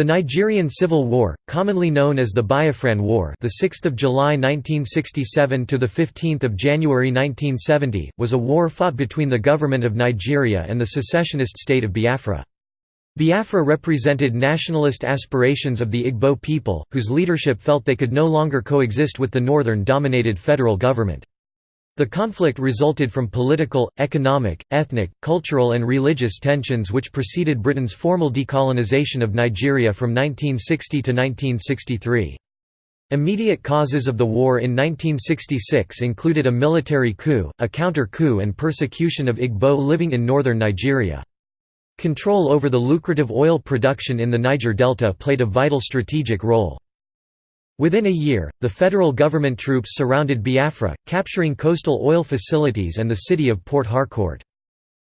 The Nigerian Civil War, commonly known as the Biafran War, the 6th of July 1967 to the 15th of January 1970, was a war fought between the government of Nigeria and the secessionist state of Biafra. Biafra represented nationalist aspirations of the Igbo people, whose leadership felt they could no longer coexist with the northern-dominated federal government. The conflict resulted from political, economic, ethnic, cultural and religious tensions which preceded Britain's formal decolonization of Nigeria from 1960 to 1963. Immediate causes of the war in 1966 included a military coup, a counter-coup and persecution of Igbo living in northern Nigeria. Control over the lucrative oil production in the Niger Delta played a vital strategic role. Within a year, the federal government troops surrounded Biafra, capturing coastal oil facilities and the city of Port Harcourt.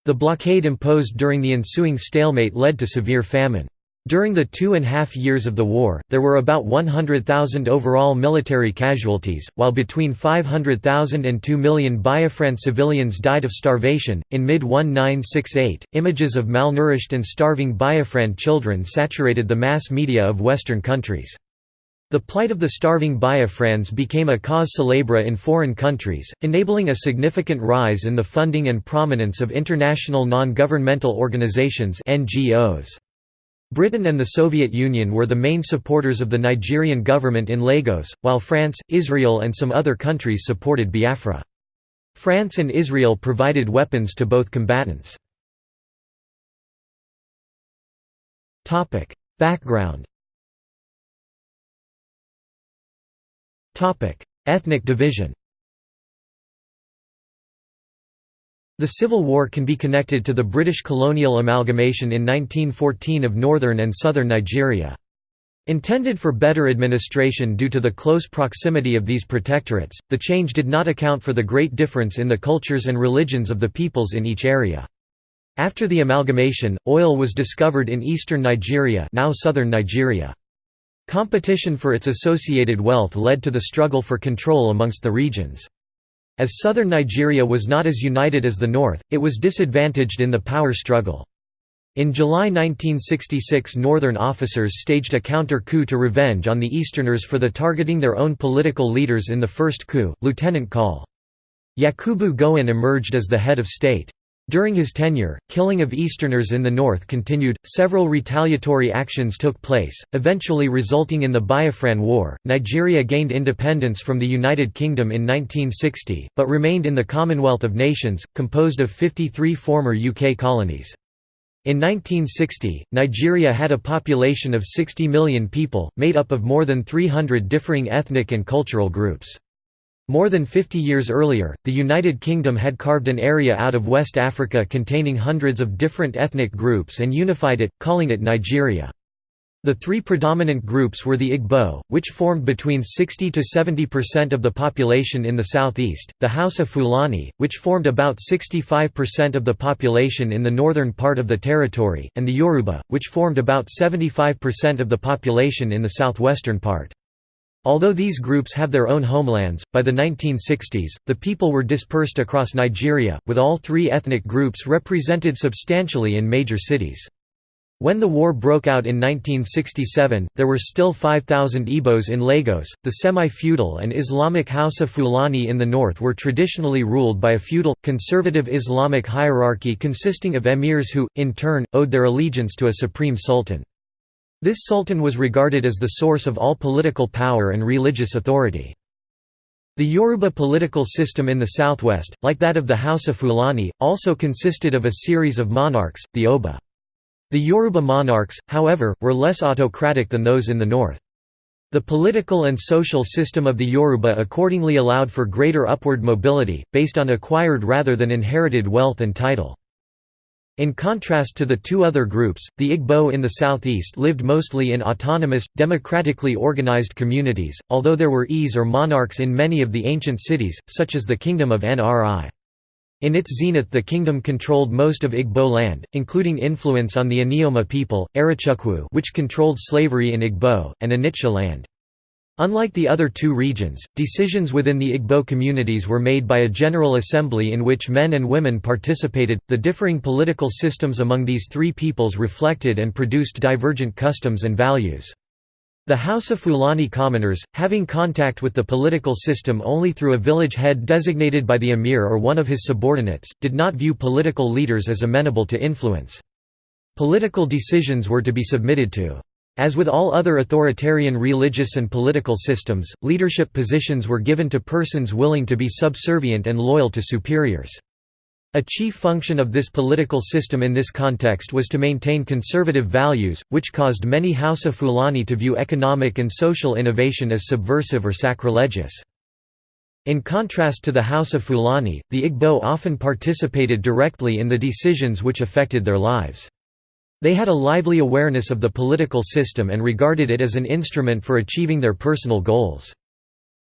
The blockade imposed during the ensuing stalemate led to severe famine. During the two and a half years of the war, there were about 100,000 overall military casualties, while between 500,000 and 2 million Biafran civilians died of starvation. In mid 1968, images of malnourished and starving Biafran children saturated the mass media of Western countries. The plight of the starving Biafrans became a cause célèbre in foreign countries, enabling a significant rise in the funding and prominence of international non-governmental organizations NGOs. Britain and the Soviet Union were the main supporters of the Nigerian government in Lagos, while France, Israel and some other countries supported Biafra. France and Israel provided weapons to both combatants. Background Ethnic division The Civil War can be connected to the British colonial amalgamation in 1914 of northern and southern Nigeria. Intended for better administration due to the close proximity of these protectorates, the change did not account for the great difference in the cultures and religions of the peoples in each area. After the amalgamation, oil was discovered in eastern Nigeria now southern Nigeria. Competition for its associated wealth led to the struggle for control amongst the regions. As southern Nigeria was not as united as the north, it was disadvantaged in the power struggle. In July 1966 northern officers staged a counter-coup to revenge on the easterners for the targeting their own political leaders in the first coup, Lieutenant Col. Yakubu Gowon emerged as the head of state. During his tenure, killing of Easterners in the north continued, several retaliatory actions took place, eventually resulting in the Biafran War. Nigeria gained independence from the United Kingdom in 1960, but remained in the Commonwealth of Nations, composed of 53 former UK colonies. In 1960, Nigeria had a population of 60 million people, made up of more than 300 differing ethnic and cultural groups. More than 50 years earlier, the United Kingdom had carved an area out of West Africa containing hundreds of different ethnic groups and unified it, calling it Nigeria. The three predominant groups were the Igbo, which formed between 60 to 70% of the population in the southeast, the Hausa Fulani, which formed about 65% of the population in the northern part of the territory, and the Yoruba, which formed about 75% of the population in the southwestern part. Although these groups have their own homelands, by the 1960s, the people were dispersed across Nigeria, with all three ethnic groups represented substantially in major cities. When the war broke out in 1967, there were still 5,000 Igbos in Lagos. The semi feudal and Islamic Hausa Fulani in the north were traditionally ruled by a feudal, conservative Islamic hierarchy consisting of emirs who, in turn, owed their allegiance to a supreme sultan. This sultan was regarded as the source of all political power and religious authority. The Yoruba political system in the southwest, like that of the Hausa of Fulani, also consisted of a series of monarchs, the Oba. The Yoruba monarchs, however, were less autocratic than those in the north. The political and social system of the Yoruba accordingly allowed for greater upward mobility, based on acquired rather than inherited wealth and title. In contrast to the two other groups, the Igbo in the southeast lived mostly in autonomous, democratically organized communities, although there were Eze or monarchs in many of the ancient cities, such as the Kingdom of Nri. In its zenith the kingdom controlled most of Igbo land, including influence on the Anioma people, Arochukwu which controlled slavery in Igbo, and Onitsha land. Unlike the other two regions, decisions within the Igbo communities were made by a general assembly in which men and women participated. The differing political systems among these three peoples reflected and produced divergent customs and values. The Hausa Fulani commoners, having contact with the political system only through a village head designated by the emir or one of his subordinates, did not view political leaders as amenable to influence. Political decisions were to be submitted to as with all other authoritarian religious and political systems, leadership positions were given to persons willing to be subservient and loyal to superiors. A chief function of this political system in this context was to maintain conservative values, which caused many Hausa Fulani to view economic and social innovation as subversive or sacrilegious. In contrast to the Hausa Fulani, the Igbo often participated directly in the decisions which affected their lives. They had a lively awareness of the political system and regarded it as an instrument for achieving their personal goals.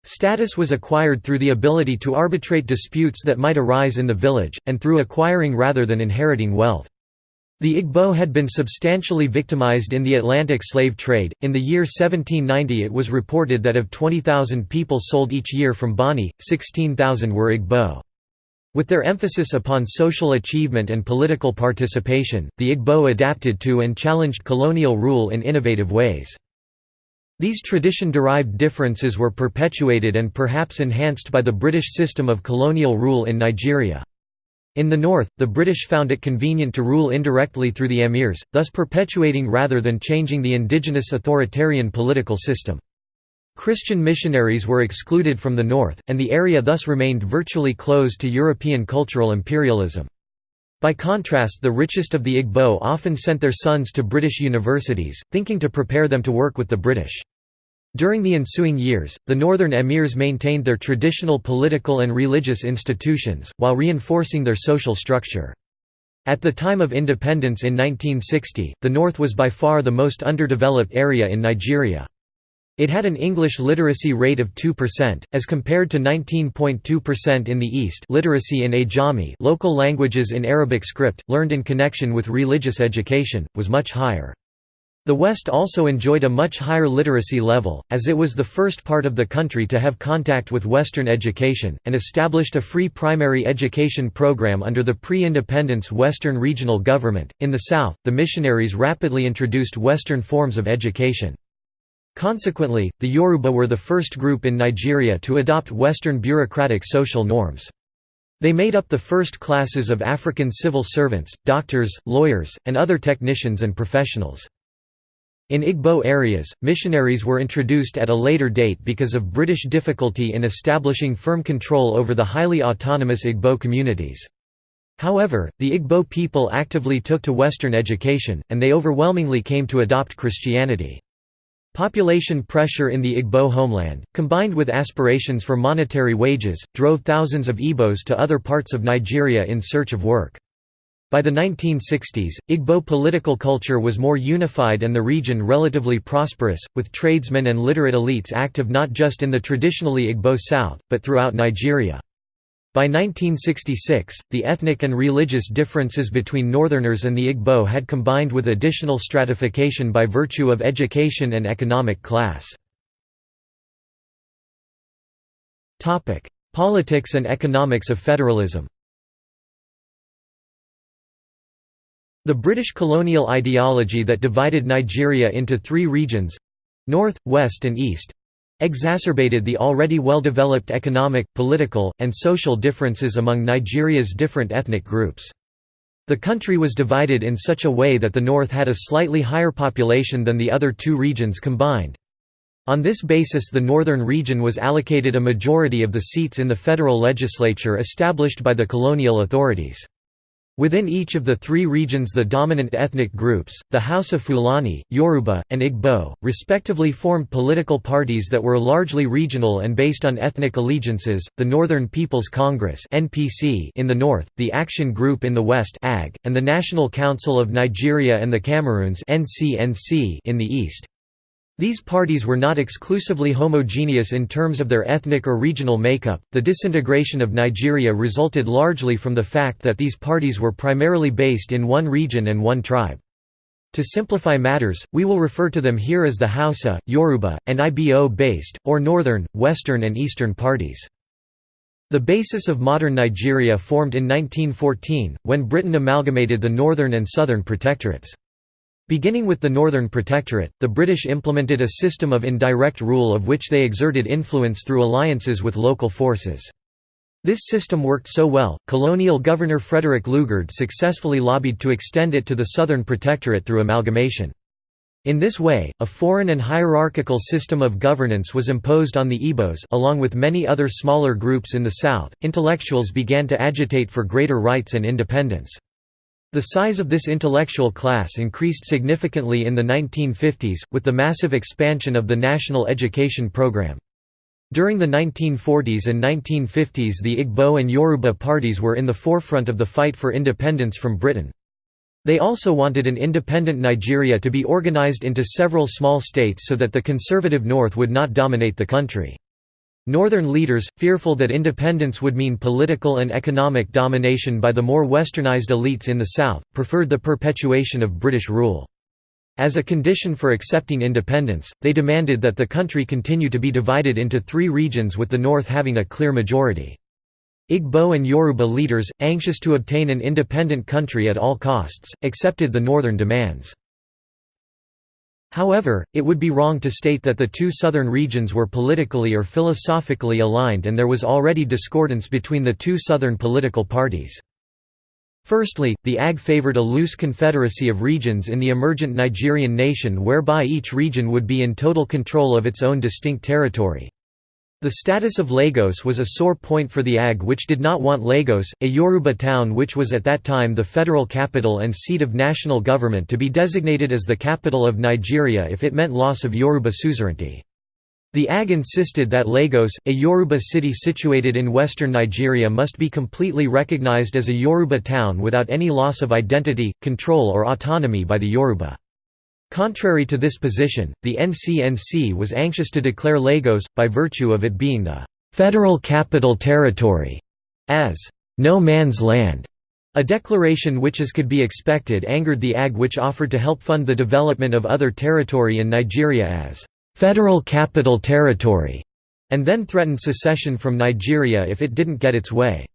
Status was acquired through the ability to arbitrate disputes that might arise in the village, and through acquiring rather than inheriting wealth. The Igbo had been substantially victimized in the Atlantic slave trade. In the year 1790, it was reported that of 20,000 people sold each year from Bonny, 16,000 were Igbo. With their emphasis upon social achievement and political participation, the Igbo adapted to and challenged colonial rule in innovative ways. These tradition-derived differences were perpetuated and perhaps enhanced by the British system of colonial rule in Nigeria. In the north, the British found it convenient to rule indirectly through the emirs, thus perpetuating rather than changing the indigenous authoritarian political system. Christian missionaries were excluded from the north, and the area thus remained virtually closed to European cultural imperialism. By contrast the richest of the Igbo often sent their sons to British universities, thinking to prepare them to work with the British. During the ensuing years, the northern emirs maintained their traditional political and religious institutions, while reinforcing their social structure. At the time of independence in 1960, the north was by far the most underdeveloped area in Nigeria. It had an English literacy rate of 2%, as compared to 19.2% in the East literacy in Ajami local languages in Arabic script, learned in connection with religious education, was much higher. The West also enjoyed a much higher literacy level, as it was the first part of the country to have contact with Western education, and established a free primary education program under the pre-independence Western regional government. In the South, the missionaries rapidly introduced Western forms of education. Consequently, the Yoruba were the first group in Nigeria to adopt Western bureaucratic social norms. They made up the first classes of African civil servants, doctors, lawyers, and other technicians and professionals. In Igbo areas, missionaries were introduced at a later date because of British difficulty in establishing firm control over the highly autonomous Igbo communities. However, the Igbo people actively took to Western education, and they overwhelmingly came to adopt Christianity. Population pressure in the Igbo homeland, combined with aspirations for monetary wages, drove thousands of Igbos to other parts of Nigeria in search of work. By the 1960s, Igbo political culture was more unified and the region relatively prosperous, with tradesmen and literate elites active not just in the traditionally Igbo South, but throughout Nigeria. By 1966, the ethnic and religious differences between Northerners and the Igbo had combined with additional stratification by virtue of education and economic class. Politics and economics of federalism The British colonial ideology that divided Nigeria into three regions—north, west and east, exacerbated the already well-developed economic, political, and social differences among Nigeria's different ethnic groups. The country was divided in such a way that the north had a slightly higher population than the other two regions combined. On this basis the northern region was allocated a majority of the seats in the federal legislature established by the colonial authorities. Within each of the three regions the dominant ethnic groups, the Hausa Fulani, Yoruba, and Igbo, respectively formed political parties that were largely regional and based on ethnic allegiances, the Northern People's Congress in the north, the Action Group in the west and the National Council of Nigeria and the Cameroons in the east. These parties were not exclusively homogeneous in terms of their ethnic or regional makeup. The disintegration of Nigeria resulted largely from the fact that these parties were primarily based in one region and one tribe. To simplify matters, we will refer to them here as the Hausa, Yoruba, and Ibo-based, or Northern, Western and Eastern parties. The basis of modern Nigeria formed in 1914, when Britain amalgamated the Northern and Southern protectorates. Beginning with the Northern Protectorate, the British implemented a system of indirect rule of which they exerted influence through alliances with local forces. This system worked so well, colonial governor Frederick Lugard successfully lobbied to extend it to the Southern Protectorate through amalgamation. In this way, a foreign and hierarchical system of governance was imposed on the Igbos along with many other smaller groups in the south. Intellectuals began to agitate for greater rights and independence. The size of this intellectual class increased significantly in the 1950s, with the massive expansion of the national education program. During the 1940s and 1950s the Igbo and Yoruba parties were in the forefront of the fight for independence from Britain. They also wanted an independent Nigeria to be organized into several small states so that the conservative North would not dominate the country. Northern leaders, fearful that independence would mean political and economic domination by the more westernized elites in the South, preferred the perpetuation of British rule. As a condition for accepting independence, they demanded that the country continue to be divided into three regions with the north having a clear majority. Igbo and Yoruba leaders, anxious to obtain an independent country at all costs, accepted the northern demands. However, it would be wrong to state that the two southern regions were politically or philosophically aligned and there was already discordance between the two southern political parties. Firstly, the AG favored a loose confederacy of regions in the emergent Nigerian nation whereby each region would be in total control of its own distinct territory. The status of Lagos was a sore point for the AG which did not want Lagos, a Yoruba town which was at that time the federal capital and seat of national government to be designated as the capital of Nigeria if it meant loss of Yoruba suzerainty. The AG insisted that Lagos, a Yoruba city situated in western Nigeria must be completely recognized as a Yoruba town without any loss of identity, control or autonomy by the Yoruba. Contrary to this position, the NCNC was anxious to declare Lagos, by virtue of it being the «federal capital territory», as «no man's land». A declaration which as could be expected angered the AG which offered to help fund the development of other territory in Nigeria as Federal Capital Territory, and then threatened secession from Nigeria if it didn't get its way.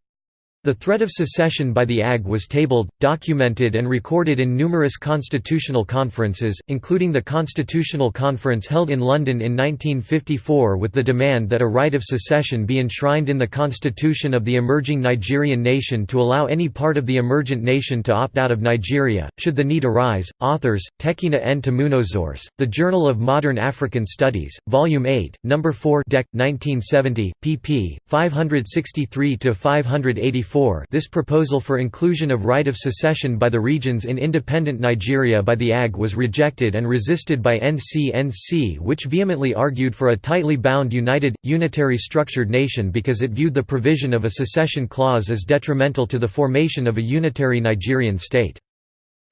The threat of secession by the AG was tabled, documented and recorded in numerous constitutional conferences, including the Constitutional Conference held in London in 1954 with the demand that a right of secession be enshrined in the constitution of the emerging Nigerian nation to allow any part of the emergent nation to opt out of Nigeria, should the need arise. Authors, Tekena N. Tamunozors, The Journal of Modern African Studies, Volume 8, No. 4 Dec. 1970, pp. 563–584 this proposal for inclusion of right of secession by the regions in independent Nigeria by the AG was rejected and resisted by NCNC which vehemently argued for a tightly bound united, unitary structured nation because it viewed the provision of a secession clause as detrimental to the formation of a unitary Nigerian state.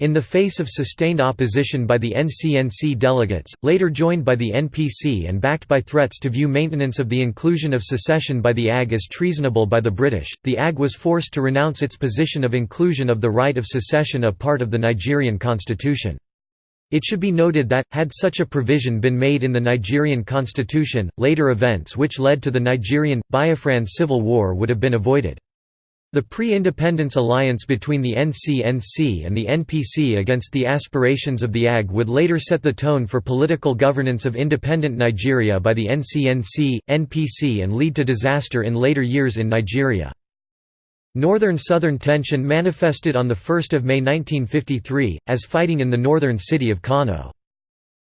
In the face of sustained opposition by the NCNC delegates, later joined by the NPC and backed by threats to view maintenance of the inclusion of secession by the AG as treasonable by the British, the AG was forced to renounce its position of inclusion of the right of secession a part of the Nigerian constitution. It should be noted that, had such a provision been made in the Nigerian constitution, later events which led to the Nigerian, Biafran civil war would have been avoided. The pre-independence alliance between the NCNC and the NPC against the aspirations of the AG would later set the tone for political governance of independent Nigeria by the NCNC, NPC and lead to disaster in later years in Nigeria. Northern-Southern tension manifested on 1 May 1953, as fighting in the northern city of Kano.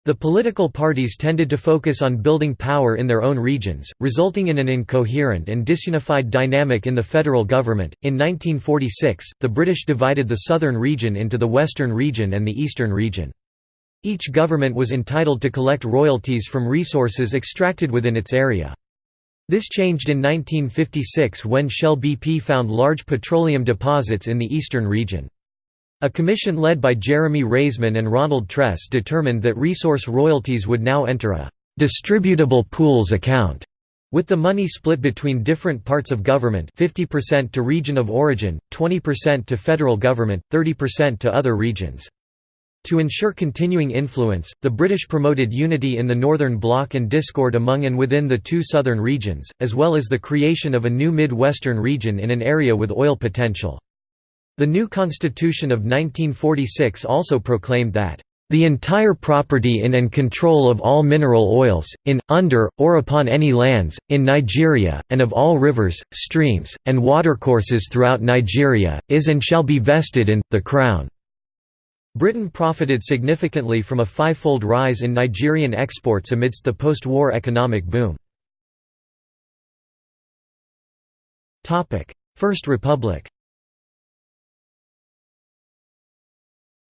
The political parties tended to focus on building power in their own regions, resulting in an incoherent and disunified dynamic in the federal government. In 1946, the British divided the southern region into the western region and the eastern region. Each government was entitled to collect royalties from resources extracted within its area. This changed in 1956 when Shell BP found large petroleum deposits in the eastern region. A commission led by Jeremy Raisman and Ronald Tress determined that resource royalties would now enter a «distributable pools account» with the money split between different parts of government 50% to region of origin, 20% to federal government, 30% to other regions. To ensure continuing influence, the British promoted unity in the Northern Bloc and discord among and within the two southern regions, as well as the creation of a new mid-western region in an area with oil potential. The new Constitution of 1946 also proclaimed that the entire property in and control of all mineral oils, in, under, or upon any lands, in Nigeria, and of all rivers, streams, and watercourses throughout Nigeria, is and shall be vested in, the Crown. Britain profited significantly from a fivefold rise in Nigerian exports amidst the post-war economic boom. First Republic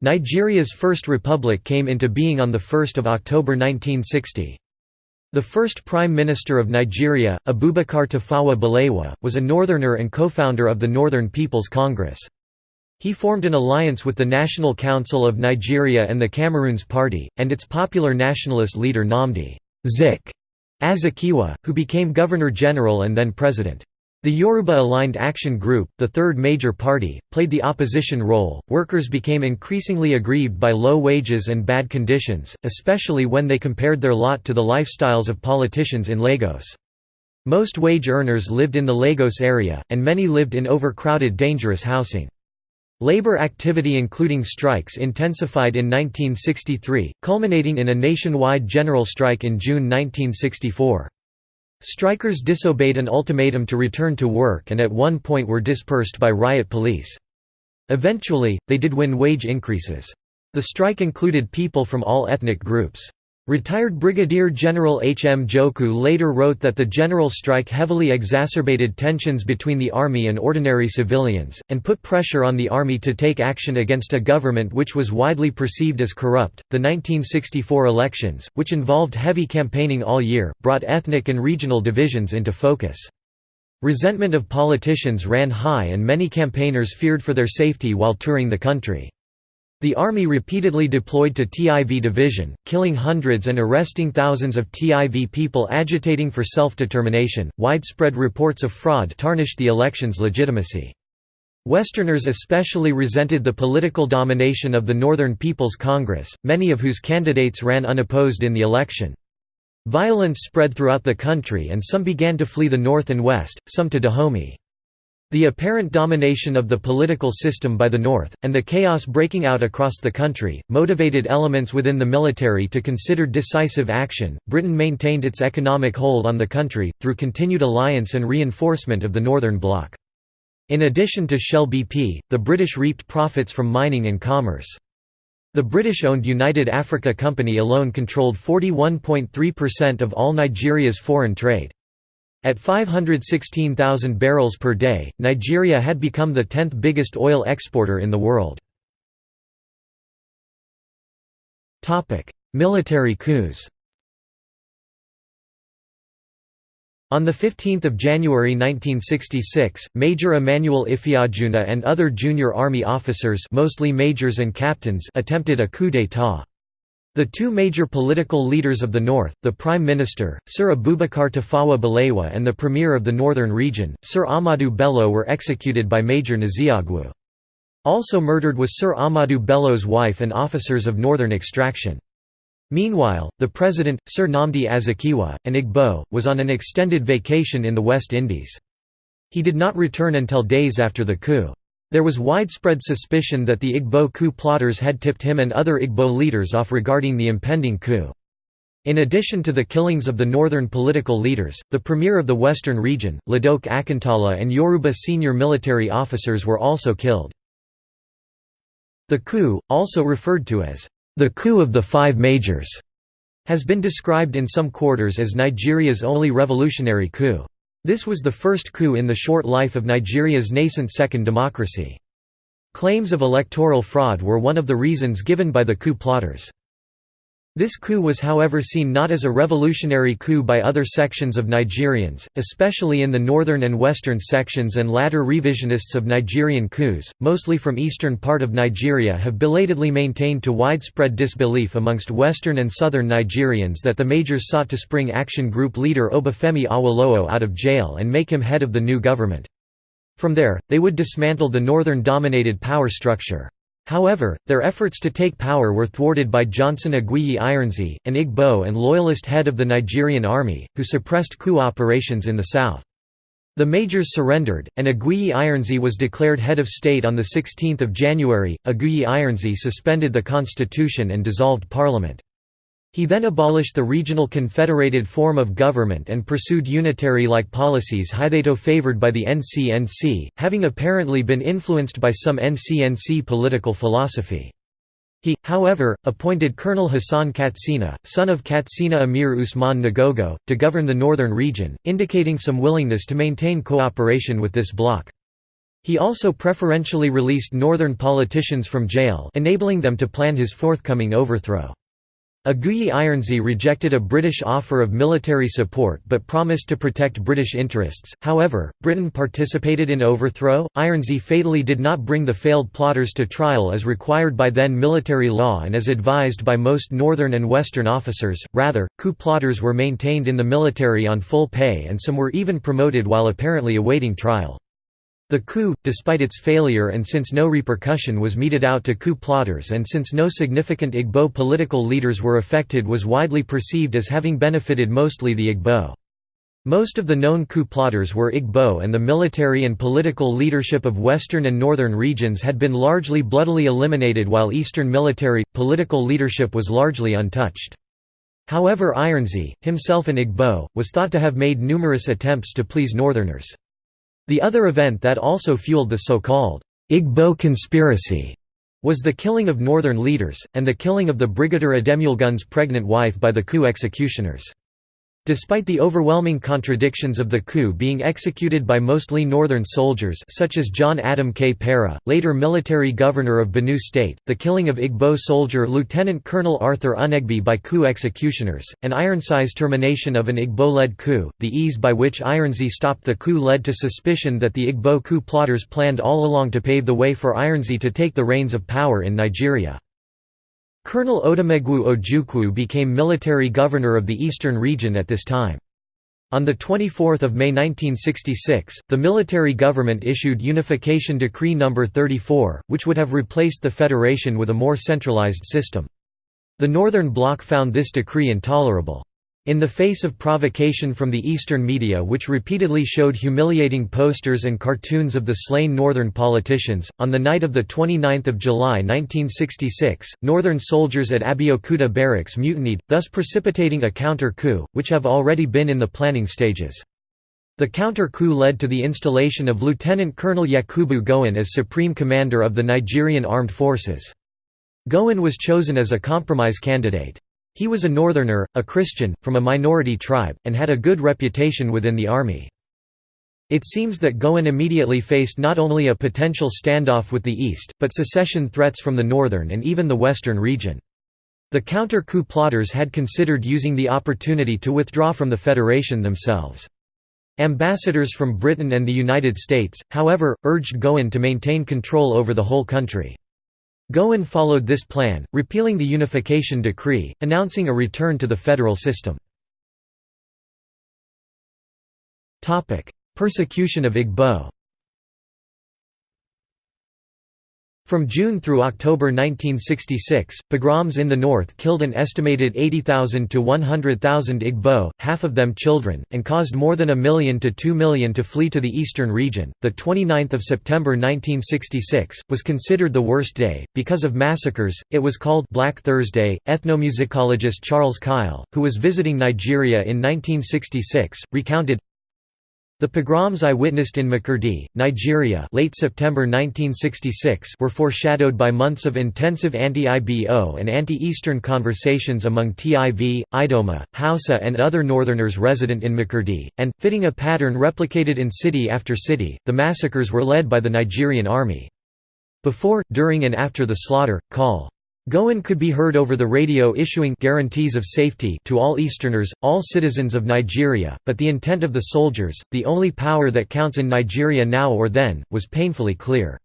Nigeria's First Republic came into being on 1 October 1960. The first Prime Minister of Nigeria, Abubakar Tafawa Balewa, was a Northerner and co-founder of the Northern People's Congress. He formed an alliance with the National Council of Nigeria and the Cameroons Party, and its popular nationalist leader Nnamdi Zik Azikiwe, who became Governor-General and then President. The Yoruba Aligned Action Group, the third major party, played the opposition role. Workers became increasingly aggrieved by low wages and bad conditions, especially when they compared their lot to the lifestyles of politicians in Lagos. Most wage earners lived in the Lagos area, and many lived in overcrowded dangerous housing. Labor activity including strikes intensified in 1963, culminating in a nationwide general strike in June 1964. Strikers disobeyed an ultimatum to return to work and at one point were dispersed by riot police. Eventually, they did win wage increases. The strike included people from all ethnic groups. Retired Brigadier General H. M. Njoku later wrote that the general strike heavily exacerbated tensions between the army and ordinary civilians, and put pressure on the army to take action against a government which was widely perceived as corrupt. The 1964 elections, which involved heavy campaigning all year, brought ethnic and regional divisions into focus. Resentment of politicians ran high and many campaigners feared for their safety while touring the country. The army repeatedly deployed to TIV division, killing hundreds and arresting thousands of TIV people agitating for self-determination. Widespread reports of fraud tarnished the election's legitimacy. Westerners especially resented the political domination of the Northern People's Congress, many of whose candidates ran unopposed in the election. Violence spread throughout the country and some began to flee the north and west, some to Dahomey. The apparent domination of the political system by the North, and the chaos breaking out across the country, motivated elements within the military to consider decisive action. Britain maintained its economic hold on the country, through continued alliance and reinforcement of the Northern Bloc. In addition to Shell BP, the British reaped profits from mining and commerce. The British-owned United Africa Company alone controlled 41.3% of all Nigeria's foreign trade. At 516,000 barrels per day, Nigeria had become the 10th biggest oil exporter in the world. Military coups On 15 January 1966, Major Emmanuel Ifeajuna and other junior army officers mostly majors and captains attempted a coup d'état. The two major political leaders of the North, the Prime Minister, Sir Abubakar Tafawa Balewa and the Premier of the Northern Region, Sir Ahmadu Bello were executed by Major Nzeogwu. Also murdered was Sir Ahmadu Bello's wife and officers of northern extraction. Meanwhile, the president, Sir Nnamdi Azikiwe, an Igbo, was on an extended vacation in the West Indies. He did not return until days after the coup. There was widespread suspicion that the Igbo coup plotters had tipped him and other Igbo leaders off regarding the impending coup. In addition to the killings of the northern political leaders, the premier of the western region, Ladoke Akintola and Yoruba senior military officers were also killed. The coup, also referred to as the coup of the five majors, has been described in some quarters as Nigeria's only revolutionary coup. This was the first coup in the short life of Nigeria's nascent second democracy. Claims of electoral fraud were one of the reasons given by the coup plotters. This coup was however seen not as a revolutionary coup by other sections of Nigerians, especially in the northern and western sections and latter revisionists of Nigerian coups, mostly from eastern part of Nigeria have belatedly maintained to widespread disbelief amongst western and southern Nigerians that the majors sought to spring Action Group leader Obafemi Awolowo out of jail and make him head of the new government. From there, they would dismantle the northern-dominated power structure. However, their efforts to take power were thwarted by Johnson Aguiyi Ironsi, an Igbo and loyalist head of the Nigerian army, who suppressed coup operations in the south. The majors surrendered, and Aguiyi Ironsi was declared head of state on 16 January. Aguiyi Ironsi suspended the constitution and dissolved parliament. He then abolished the regional confederated form of government and pursued unitary-like policies hitherto favored by the NCNC, having apparently been influenced by some NCNC political philosophy. He, however, appointed Colonel Hassan Katsina, son of Katsina Emir Usman Nagogo, to govern the northern region, indicating some willingness to maintain cooperation with this bloc. He also preferentially released northern politicians from jail enabling them to plan his forthcoming overthrow. Aguiyi Ironsi rejected a British offer of military support but promised to protect British interests. However, Britain participated in overthrow. Ironsi fatally did not bring the failed plotters to trial as required by then military law and as advised by most northern and western officers. Rather, coup plotters were maintained in the military on full pay and some were even promoted while apparently awaiting trial. The coup, despite its failure and since no repercussion was meted out to coup plotters and since no significant Igbo political leaders were affected was widely perceived as having benefited mostly the Igbo. Most of the known coup plotters were Igbo and the military and political leadership of western and northern regions had been largely bloodily eliminated while eastern military, political leadership was largely untouched. However Ironsi, himself an Igbo, was thought to have made numerous attempts to please northerners. The other event that also fueled the so-called Igbo conspiracy was the killing of northern leaders, and the killing of the Brigadier Ademulegun's pregnant wife by the coup executioners. Despite the overwhelming contradictions of the coup being executed by mostly northern soldiers such as John Atom Kpera, later military governor of Benue State, the killing of Igbo soldier Lieutenant Colonel Arthur Unegbe by coup executioners, and Ironsi's termination of an Igbo-led coup, the ease by which Ironsi stopped the coup led to suspicion that the Igbo coup plotters planned all along to pave the way for Ironsi to take the reins of power in Nigeria. Colonel Odumegwu Ojukwu became military governor of the eastern region at this time. On 24 May 1966, the military government issued Unification Decree No. 34, which would have replaced the federation with a more centralized system. The Northern Bloc found this decree intolerable. In the face of provocation from the Eastern media which repeatedly showed humiliating posters and cartoons of the slain Northern politicians, on the night of 29 July 1966, Northern soldiers at Abeokuta barracks mutinied, thus precipitating a counter-coup, which have already been in the planning stages. The counter-coup led to the installation of Lieutenant Colonel Yakubu Gowon as Supreme Commander of the Nigerian Armed Forces. Gowon was chosen as a compromise candidate. He was a northerner, a Christian, from a minority tribe, and had a good reputation within the army. It seems that Gowon immediately faced not only a potential standoff with the east, but secession threats from the northern and even the western region. The counter-coup plotters had considered using the opportunity to withdraw from the federation themselves. Ambassadors from Britain and the United States, however, urged Gowon to maintain control over the whole country. Gowon followed this plan, repealing the Unification Decree, announcing a return to the federal system. Persecution of Igbo From June through October 1966, pogroms in the north killed an estimated 80,000 to 100,000 Igbo, half of them children, and caused more than a million to 2 million to flee to the eastern region. The 29th of September 1966 was considered the worst day because of massacres. It was called Black Thursday. Ethnomusicologist Charles Keil, who was visiting Nigeria in 1966, recounted the pogroms I witnessed in Makurdi, Nigeria late September 1966 were foreshadowed by months of intensive anti-IBO and anti-Eastern conversations among TIV, Idoma, Hausa and other northerners resident in Makurdi, and, fitting a pattern replicated in city after city, the massacres were led by the Nigerian army. Before, during and after the slaughter, call Gowon could be heard over the radio issuing guarantees of safety to all Easterners, all citizens of Nigeria, but the intent of the soldiers, the only power that counts in Nigeria now or then, was painfully clear.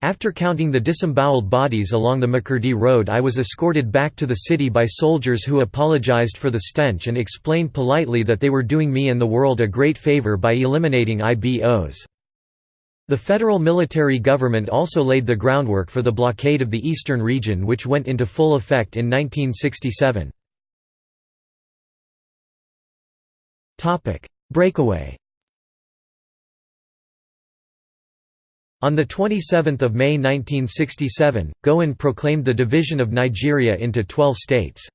After counting the disemboweled bodies along the Makurdi road I was escorted back to the city by soldiers who apologized for the stench and explained politely that they were doing me and the world a great favor by eliminating IBOs. The federal military government also laid the groundwork for the blockade of the eastern region which went into full effect in 1967. Breakaway On 27 May 1967, Gowon proclaimed the division of Nigeria into 12 states.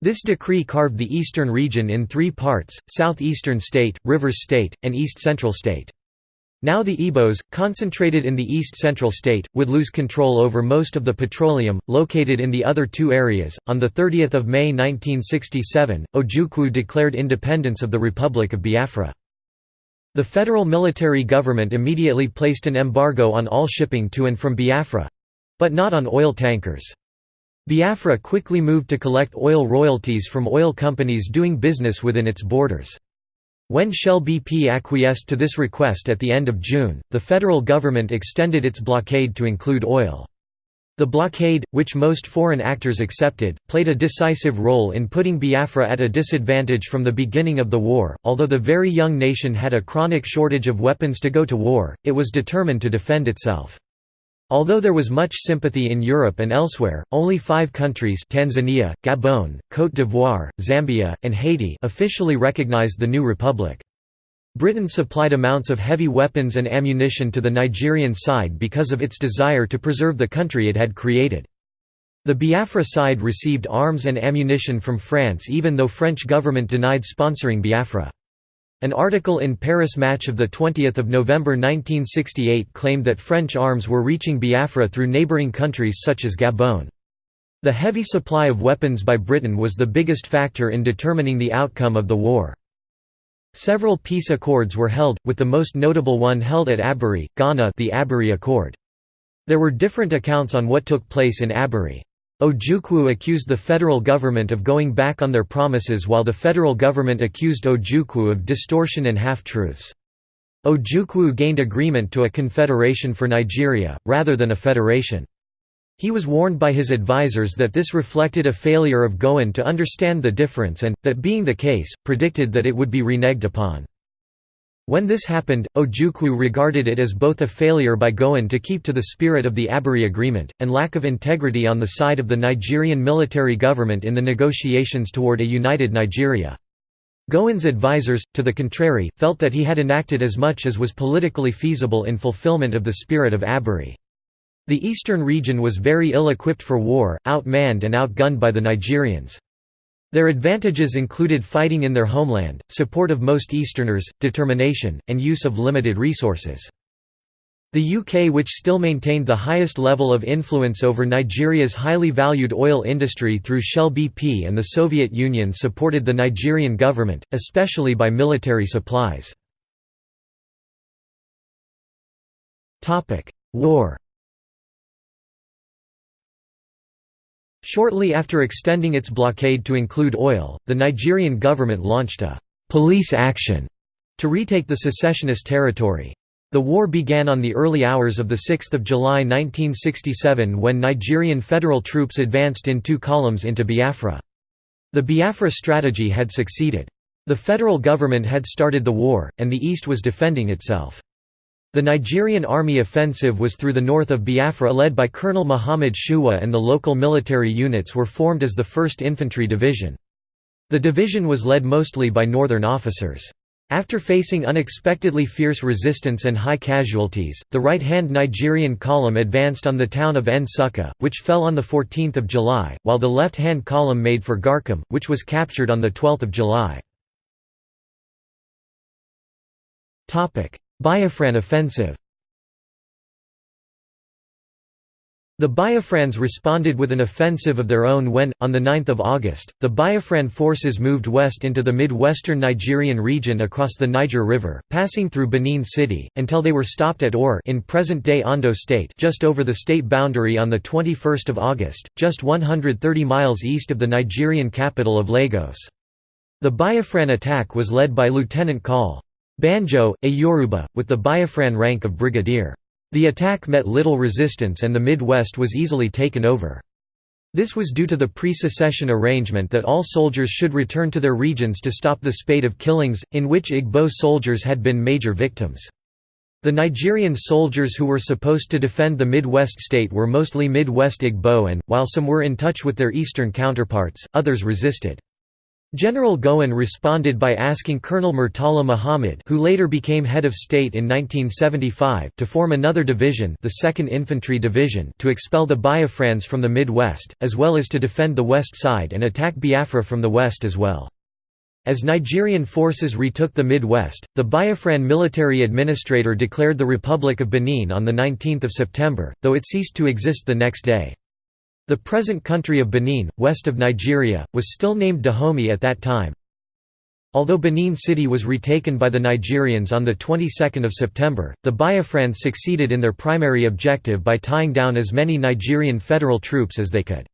This decree carved the eastern region in three parts, southeastern state, rivers state, and east central state. Now the Igbos, concentrated in the east-central state, would lose control over most of the petroleum, located in the other two areas. On 30 May 1967, Ojukwu declared independence of the Republic of Biafra. The federal military government immediately placed an embargo on all shipping to and from Biafra—but not on oil tankers. Biafra quickly moved to collect oil royalties from oil companies doing business within its borders. When Shell BP acquiesced to this request at the end of June, the federal government extended its blockade to include oil. The blockade, which most foreign actors accepted, played a decisive role in putting Biafra at a disadvantage from the beginning of the war. Although the very young nation had a chronic shortage of weapons to go to war, it was determined to defend itself. Although there was much sympathy in Europe and elsewhere, only five countries Tanzania, Gabon, Côte d'Ivoire, Zambia, and Haiti officially recognized the new republic. Britain supplied amounts of heavy weapons and ammunition to the Nigerian side because of its desire to preserve the country it had created. The Biafra side received arms and ammunition from France even though French government denied sponsoring Biafra. An article in Paris Match of 20 November 1968 claimed that French arms were reaching Biafra through neighbouring countries such as Gabon. The heavy supply of weapons by Britain was the biggest factor in determining the outcome of the war. Several peace accords were held, with the most notable one held at Aburi, Ghana the Aburi Accord. There were different accounts on what took place in Aburi. Ojukwu accused the federal government of going back on their promises while the federal government accused Ojukwu of distortion and half-truths. Ojukwu gained agreement to a confederation for Nigeria, rather than a federation. He was warned by his advisers that this reflected a failure of Gowon to understand the difference and, that being the case, predicted that it would be reneged upon. When this happened, Ojukwu regarded it as both a failure by Gowon to keep to the spirit of the Aburi Agreement, and lack of integrity on the side of the Nigerian military government in the negotiations toward a united Nigeria. Gowon's advisers, to the contrary, felt that he had enacted as much as was politically feasible in fulfillment of the spirit of Aburi. The eastern region was very ill-equipped for war, outmanned and outgunned by the Nigerians. Their advantages included fighting in their homeland, support of most Easterners, determination, and use of limited resources. The UK which still maintained the highest level of influence over Nigeria's highly valued oil industry through Shell BP and the Soviet Union supported the Nigerian government, especially by military supplies. War Shortly after extending its blockade to include oil, the Nigerian government launched a «police action» to retake the secessionist territory. The war began on the early hours of 6 July 1967 when Nigerian federal troops advanced in two columns into Biafra. The Biafra strategy had succeeded. The federal government had started the war, and the East was defending itself. The Nigerian army offensive was through the north of Biafra led by Colonel Muhammad Shuwa and the local military units were formed as the 1st Infantry Division. The division was led mostly by northern officers. After facing unexpectedly fierce resistance and high casualties, the right-hand Nigerian column advanced on the town of Nsukka, which fell on 14 July, while the left-hand column made for Garkem, which was captured on 12 July. Biafran offensive The Biafrans responded with an offensive of their own when, on 9 August, the Biafran forces moved west into the mid-western Nigerian region across the Niger River, passing through Benin City, until they were stopped at Ore in present-day Ondo State just over the state boundary on 21 August, just 130 miles east of the Nigerian capital of Lagos. The Biafran attack was led by Lieutenant Col. Banjo, a Yoruba, with the Biafran rank of brigadier. The attack met little resistance and the Midwest was easily taken over. This was due to the pre-secession arrangement that all soldiers should return to their regions to stop the spate of killings, in which Igbo soldiers had been major victims. The Nigerian soldiers who were supposed to defend the Midwest state were mostly Midwest Igbo and, while some were in touch with their eastern counterparts, others resisted. General Gowon responded by asking Colonel Murtala Muhammad who later became head of state in 1975 to form another division the 2nd Infantry Division to expel the Biafrans from the Midwest, as well as to defend the west side and attack Biafra from the west as well. As Nigerian forces retook the Midwest, the Biafran military administrator declared the Republic of Benin on 19 September, though it ceased to exist the next day. The present country of Benin, west of Nigeria, was still named Dahomey at that time. Although Benin City was retaken by the Nigerians on the 22nd of September, the Biafrans succeeded in their primary objective by tying down as many Nigerian federal troops as they could.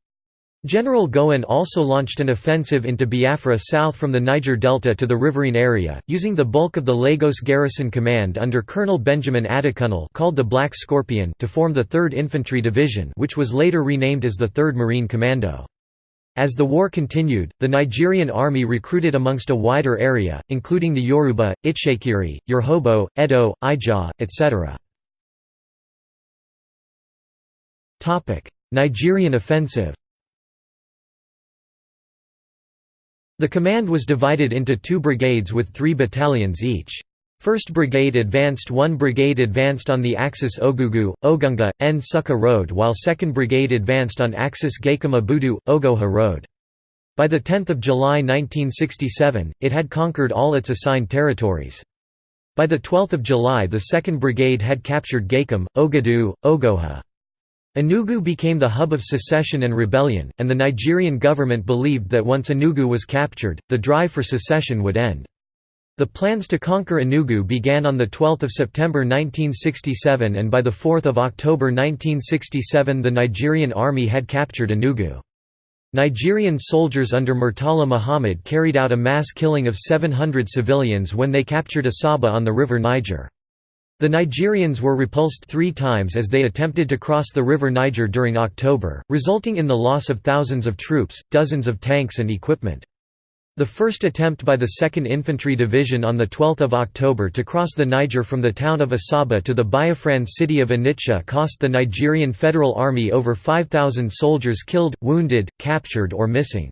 General Gowon also launched an offensive into Biafra south from the Niger Delta to the riverine area, using the bulk of the Lagos Garrison Command under Colonel Benjamin Adekunle called the Black Scorpion to form the 3rd Infantry Division which was later renamed as the 3rd Marine Commando. As the war continued, the Nigerian army recruited amongst a wider area, including the Yoruba, Itsekiri, Urhobo, Edo, Ijaw, etc. Nigerian offensive The command was divided into two brigades with three battalions each. 1st Brigade advanced 1 Brigade advanced on the axis Ogugu, Ogunga, Nsukka Road while 2nd Brigade advanced on axis Garkem Obudu, Ogoja Road. By 10 July 1967, it had conquered all its assigned territories. By 12 July the 2nd Brigade had captured Garkem, Ogudu, Ogoja. Enugu became the hub of secession and rebellion, and the Nigerian government believed that once Enugu was captured, the drive for secession would end. The plans to conquer Enugu began on 12 September 1967 and by 4 October 1967 the Nigerian army had captured Enugu. Nigerian soldiers under Murtala Muhammad carried out a mass killing of 700 civilians when they captured Asaba on the river Niger. The Nigerians were repulsed three times as they attempted to cross the river Niger during October, resulting in the loss of thousands of troops, dozens of tanks and equipment. The first attempt by the 2nd Infantry Division on 12 October to cross the Niger from the town of Asaba to the Biafran city of Onitsha cost the Nigerian Federal Army over 5,000 soldiers killed, wounded, captured or missing.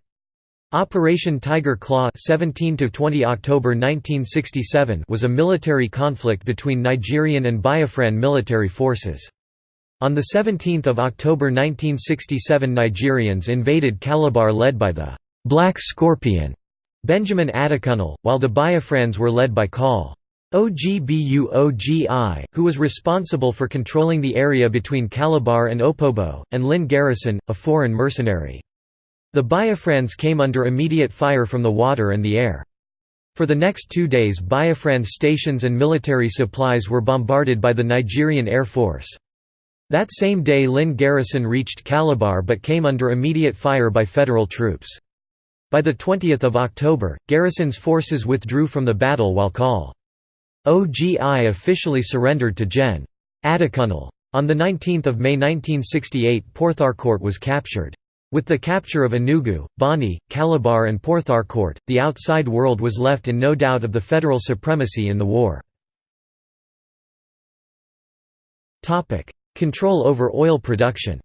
Operation Tiger Claw 17 to 20 October 1967 was a military conflict between Nigerian and Biafran military forces. On 17 October 1967 Nigerians invaded Calabar led by the «Black Scorpion» Benjamin Adekunle, while the Biafrans were led by Col. Ogbuogi, who was responsible for controlling the area between Calabar and Opobo, and Lynn Garrison, a foreign mercenary. The Biafrans came under immediate fire from the water and the air. For the next two days Biafran stations and military supplies were bombarded by the Nigerian Air Force. That same day Lynn Garrison reached Calabar but came under immediate fire by federal troops. By 20 October, Garrison's forces withdrew from the battle while Col. OGI officially surrendered to Gen. Adekunle. On 19 May 1968 Port Harcourt was captured. With the capture of Enugu, Bonny, Calabar and Port Harcourt, the outside world was left in no doubt of the federal supremacy in the war. Control over oil production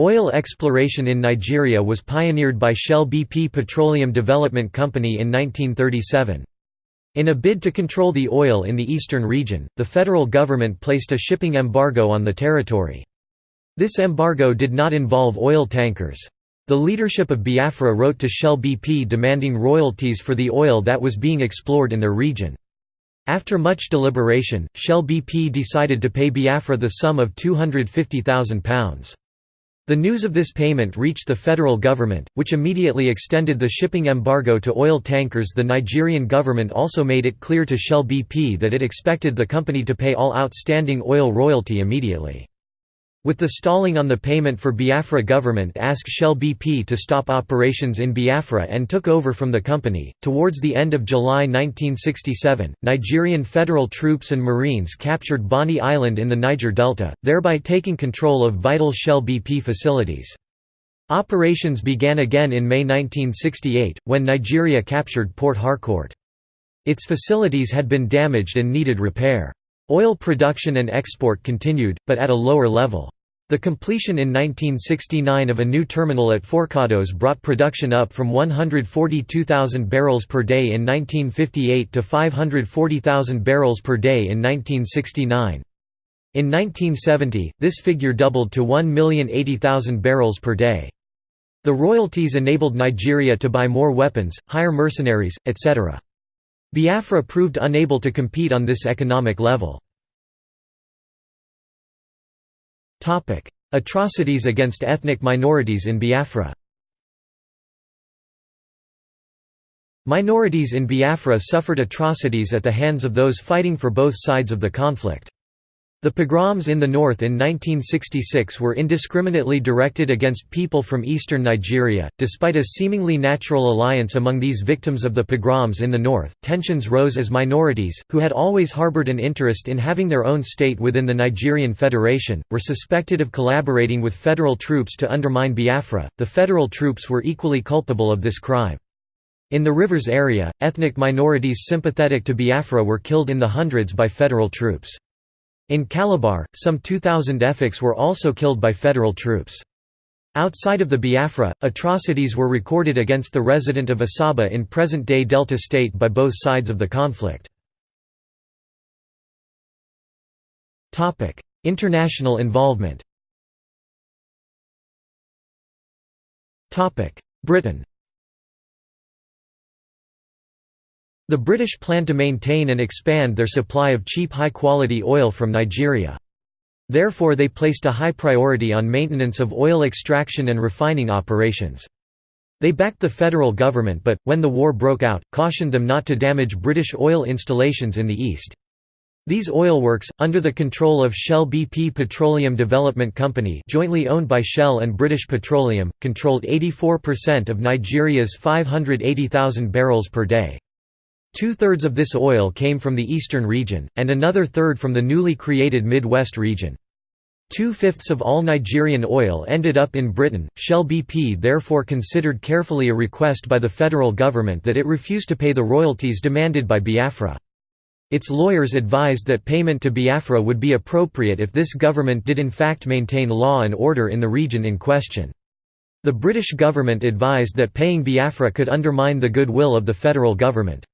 Oil exploration in Nigeria was pioneered by Shell BP Petroleum Development Company in 1937. In a bid to control the oil in the eastern region, the federal government placed a shipping embargo on the territory. This embargo did not involve oil tankers. The leadership of Biafra wrote to Shell BP demanding royalties for the oil that was being explored in their region. After much deliberation, Shell BP decided to pay Biafra the sum of £250,000. The news of this payment reached the federal government, which immediately extended the shipping embargo to oil tankers. The Nigerian government also made it clear to Shell BP that it expected the company to pay all outstanding oil royalty immediately. With the stalling on the payment for Biafra government asked Shell BP to stop operations in Biafra and took over from the company. Towards the end of July 1967, Nigerian federal troops and Marines captured Bonny Island in the Niger Delta, thereby taking control of vital Shell BP facilities. Operations began again in May 1968, when Nigeria captured Port Harcourt. Its facilities had been damaged and needed repair. Oil production and export continued, but at a lower level. The completion in 1969 of a new terminal at Forcados brought production up from 142,000 barrels per day in 1958 to 540,000 barrels per day in 1969. In 1970, this figure doubled to 1,080,000 barrels per day. The royalties enabled Nigeria to buy more weapons, hire mercenaries, etc. Biafra proved unable to compete on this economic level. Atrocities against ethnic minorities in Biafra Minorities in Biafra suffered atrocities at the hands of those fighting for both sides of the conflict. The pogroms in the north in 1966 were indiscriminately directed against people from eastern Nigeria. Despite a seemingly natural alliance among these victims of the pogroms in the north, tensions rose as minorities, who had always harbored an interest in having their own state within the Nigerian Federation, were suspected of collaborating with federal troops to undermine Biafra. The federal troops were equally culpable of this crime. In the rivers area, ethnic minorities sympathetic to Biafra were killed in the hundreds by federal troops. In Calabar, some 2,000 Efiks were also killed by federal troops. Outside of the Biafra, atrocities were recorded against the resident of Asaba in present-day Delta State by both sides of the conflict. International involvement Britain The British planned to maintain and expand their supply of cheap high-quality oil from Nigeria. Therefore they placed a high priority on maintenance of oil extraction and refining operations. They backed the federal government but, when the war broke out, cautioned them not to damage British oil installations in the east. These oilworks, under the control of Shell BP Petroleum Development Company jointly owned by Shell and British Petroleum, controlled 84% of Nigeria's 580,000 barrels per day. Two-thirds of this oil came from the eastern region, and another third from the newly created Midwest region. Two-fifths of all Nigerian oil ended up in Britain. Shell BP therefore considered carefully a request by the federal government that it refuse to pay the royalties demanded by Biafra. Its lawyers advised that payment to Biafra would be appropriate if this government did in fact maintain law and order in the region in question. The British government advised that paying Biafra could undermine the goodwill of the federal government.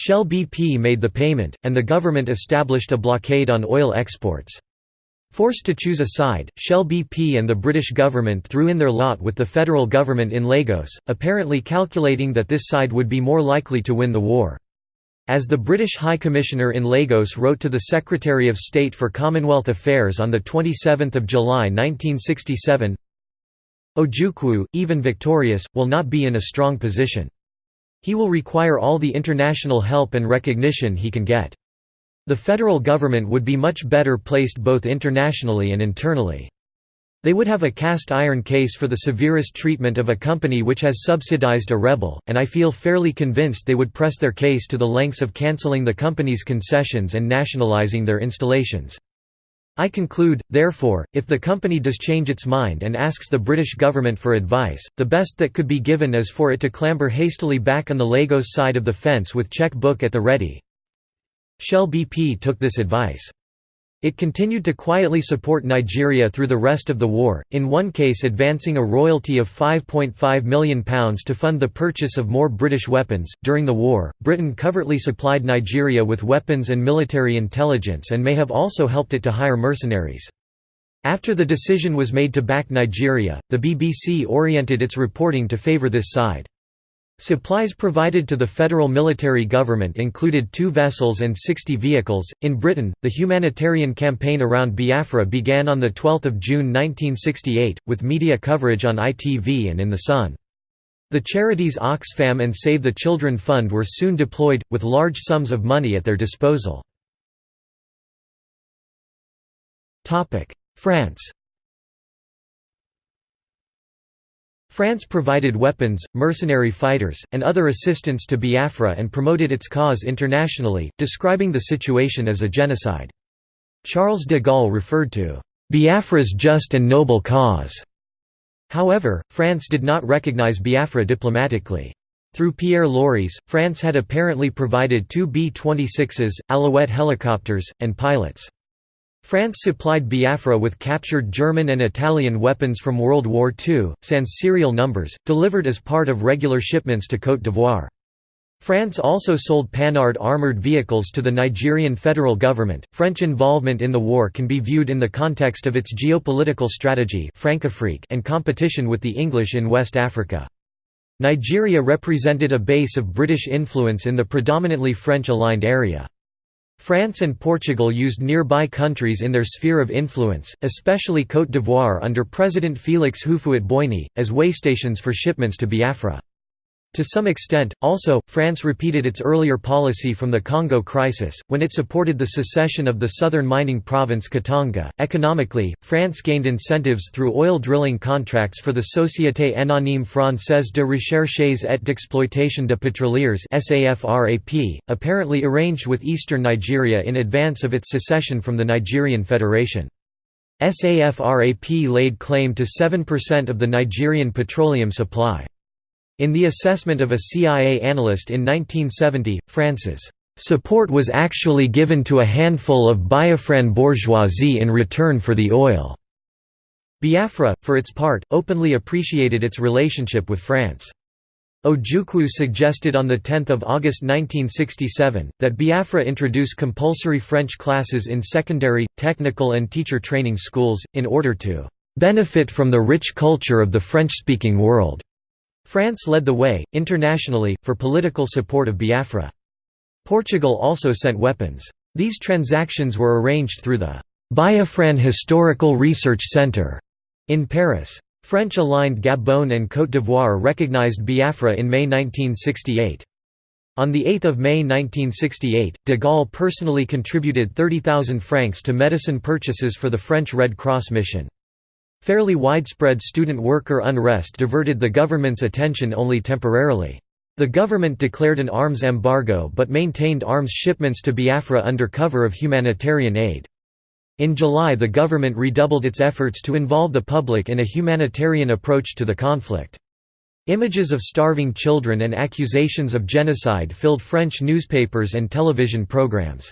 Shell BP made the payment, and the government established a blockade on oil exports. Forced to choose a side, Shell BP and the British government threw in their lot with the federal government in Lagos, apparently calculating that this side would be more likely to win the war. As the British High Commissioner in Lagos wrote to the Secretary of State for Commonwealth Affairs on 27 July 1967, Ojukwu, even victorious, will not be in a strong position. He will require all the international help and recognition he can get. The federal government would be much better placed both internationally and internally. They would have a cast iron case for the severest treatment of a company which has subsidized a rebel, and I feel fairly convinced they would press their case to the lengths of cancelling the company's concessions and nationalizing their installations. I conclude, therefore, if the company does change its mind and asks the British government for advice, the best that could be given is for it to clamber hastily back on the Lagos side of the fence with check book at the ready. Shell BP took this advice. It continued to quietly support Nigeria through the rest of the war, in one case advancing a royalty of £5.5 million to fund the purchase of more British weapons. During the war, Britain covertly supplied Nigeria with weapons and military intelligence and may have also helped it to hire mercenaries. After the decision was made to back Nigeria, the BBC oriented its reporting to favour this side. Supplies provided to the federal military government included two vessels and 60 vehicles. In Britain, the humanitarian campaign around Biafra began on 12 June 1968, with media coverage on ITV and in The Sun. The charities Oxfam and Save the Children Fund were soon deployed, with large sums of money at their disposal. France France provided weapons, mercenary fighters, and other assistance to Biafra and promoted its cause internationally, describing the situation as a genocide. Charles de Gaulle referred to Biafra's just and noble cause. However, France did not recognize Biafra diplomatically. Through Pierre Laureys, France had apparently provided two B-26s, Alouette helicopters, and pilots. France supplied Biafra with captured German and Italian weapons from World War II, sans serial numbers, delivered as part of regular shipments to Côte d'Ivoire. France also sold Panhard armoured vehicles to the Nigerian federal government. French involvement in the war can be viewed in the context of its geopolitical strategy and competition with the English in West Africa. Nigeria represented a base of British influence in the predominantly French-aligned area. France and Portugal used nearby countries in their sphere of influence, especially Côte d'Ivoire under President Félix Houphouët-Boigny, as waystations for shipments to Biafra. To some extent, also, France repeated its earlier policy from the Congo crisis, when it supported the secession of the southern mining province Katanga. Economically, France gained incentives through oil drilling contracts for the Société Anonyme Française de Recherches et d'Exploitation de Pétroliers, apparently arranged with eastern Nigeria in advance of its secession from the Nigerian Federation. SAFRAP laid claim to 7% of the Nigerian petroleum supply. In the assessment of a CIA analyst in 1970, France's support was actually given to a handful of Biafran bourgeoisie in return for the oil. Biafra, for its part, openly appreciated its relationship with France. Ojukwu suggested on 10 August 1967, that Biafra introduce compulsory French classes in secondary, technical and teacher training schools, in order to "...benefit from the rich culture of the French-speaking world." France led the way, internationally, for political support of Biafra. Portugal also sent weapons. These transactions were arranged through the Biafran Historical Research Centre in Paris. French-aligned Gabon and Côte d'Ivoire recognized Biafra in May 1968. On 8 May 1968, de Gaulle personally contributed 30,000 francs to medicine purchases for the French Red Cross mission. Fairly widespread student worker unrest diverted the government's attention only temporarily. The government declared an arms embargo but maintained arms shipments to Biafra under cover of humanitarian aid. In July the government redoubled its efforts to involve the public in a humanitarian approach to the conflict. Images of starving children and accusations of genocide filled French newspapers and television programs.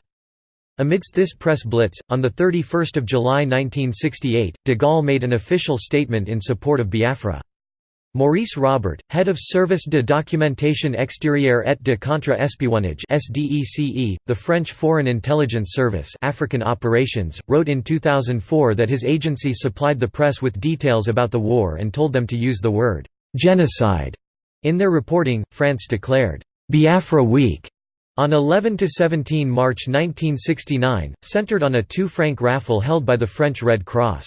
Amidst this press blitz, on 31 July 1968, de Gaulle made an official statement in support of Biafra. Maurice Robert, head of Service de Documentation Extérieure et de Contre-Espionnage the French Foreign Intelligence Service (African Operations), wrote in 2004 that his agency supplied the press with details about the war and told them to use the word genocide in their reporting. France declared Biafra Week on 11–17 March 1969, centered on a two-franc raffle held by the French Red Cross.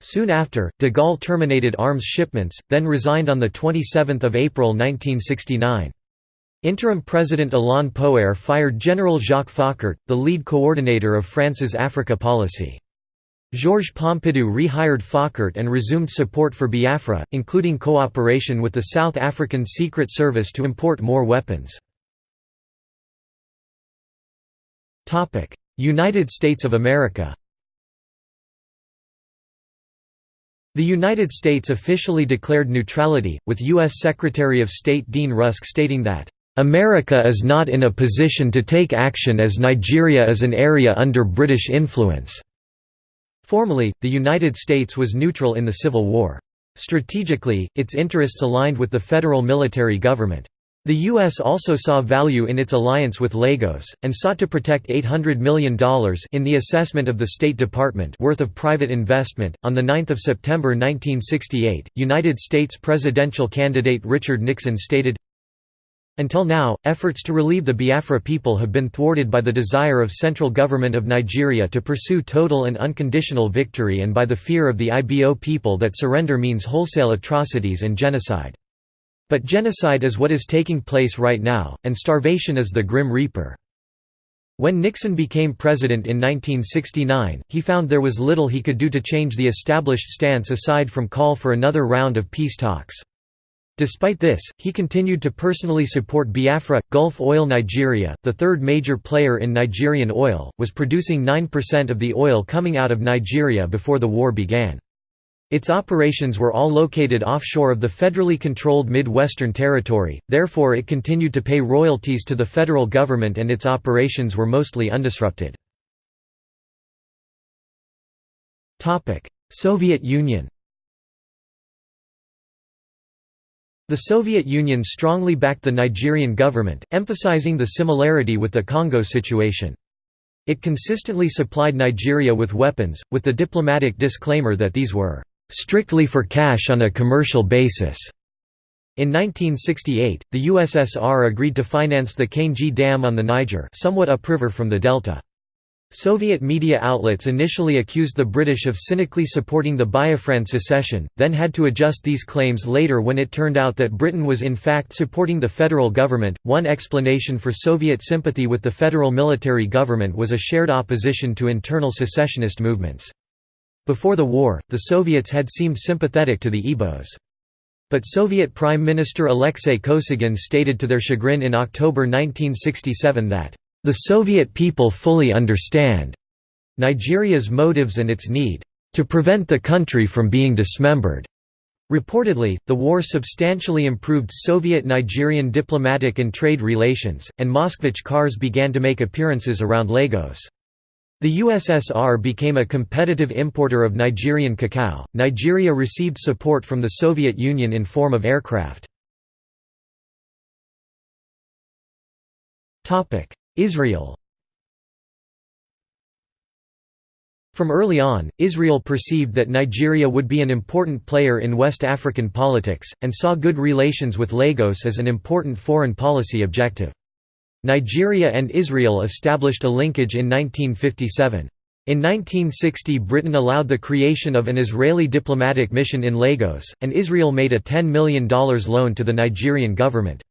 Soon after, de Gaulle terminated arms shipments, then resigned on 27 April 1969. Interim President Alain Poher fired General Jacques Foccart, the lead coordinator of France's Africa policy. Georges Pompidou rehired Foccart and resumed support for Biafra, including cooperation with the South African Secret Service to import more weapons. United States of America The United States officially declared neutrality, with U.S. Secretary of State Dean Rusk stating that, "...America is not in a position to take action as Nigeria is an area under British influence." Formally, the United States was neutral in the Civil War. Strategically, its interests aligned with the federal military government. The U.S. also saw value in its alliance with Lagos, and sought to protect $800 million in the assessment of the State Department worth of private investment. On 9 September 1968, United States presidential candidate Richard Nixon stated, until now, efforts to relieve the Biafra people have been thwarted by the desire of central government of Nigeria to pursue total and unconditional victory and by the fear of the IBO people that surrender means wholesale atrocities and genocide. But genocide is what is taking place right now, and starvation is the grim reaper. When Nixon became president in 1969, he found there was little he could do to change the established stance aside from call for another round of peace talks. Despite this, he continued to personally support Biafra. Gulf Oil Nigeria, the third major player in Nigerian oil, was producing 9% of the oil coming out of Nigeria before the war began. Its operations were all located offshore of the federally controlled Mid-Western Territory, therefore it continued to pay royalties to the federal government and its operations were mostly undisrupted. Soviet Union The Soviet Union strongly backed the Nigerian government, emphasizing the similarity with the Congo situation. It consistently supplied Nigeria with weapons, with the diplomatic disclaimer that these were strictly for cash on a commercial basis. In 1968, the USSR agreed to finance the Kainji Dam on the Niger somewhat upriver from the delta. Soviet media outlets initially accused the British of cynically supporting the Biafran secession, then had to adjust these claims later when it turned out that Britain was in fact supporting the federal government. One explanation for Soviet sympathy with the federal military government was a shared opposition to internal secessionist movements. Before the war, the Soviets had seemed sympathetic to the Igbos. But Soviet Prime Minister Alexei Kosygin stated to their chagrin in October 1967 that, "...the Soviet people fully understand Nigeria's motives and its need to prevent the country from being dismembered." Reportedly, the war substantially improved Soviet-Nigerian diplomatic and trade relations, and Moskvich cars began to make appearances around Lagos. The USSR became a competitive importer of Nigerian cacao. Nigeria received support from the Soviet Union in form of aircraft. Topic: Israel. From early on, Israel perceived that Nigeria would be an important player in West African politics, and saw good relations with Lagos as an important foreign policy objective. Nigeria and Israel established a linkage in 1957. In 1960 Britain allowed the creation of an Israeli diplomatic mission in Lagos, and Israel made a $10 million loan to the Nigerian government.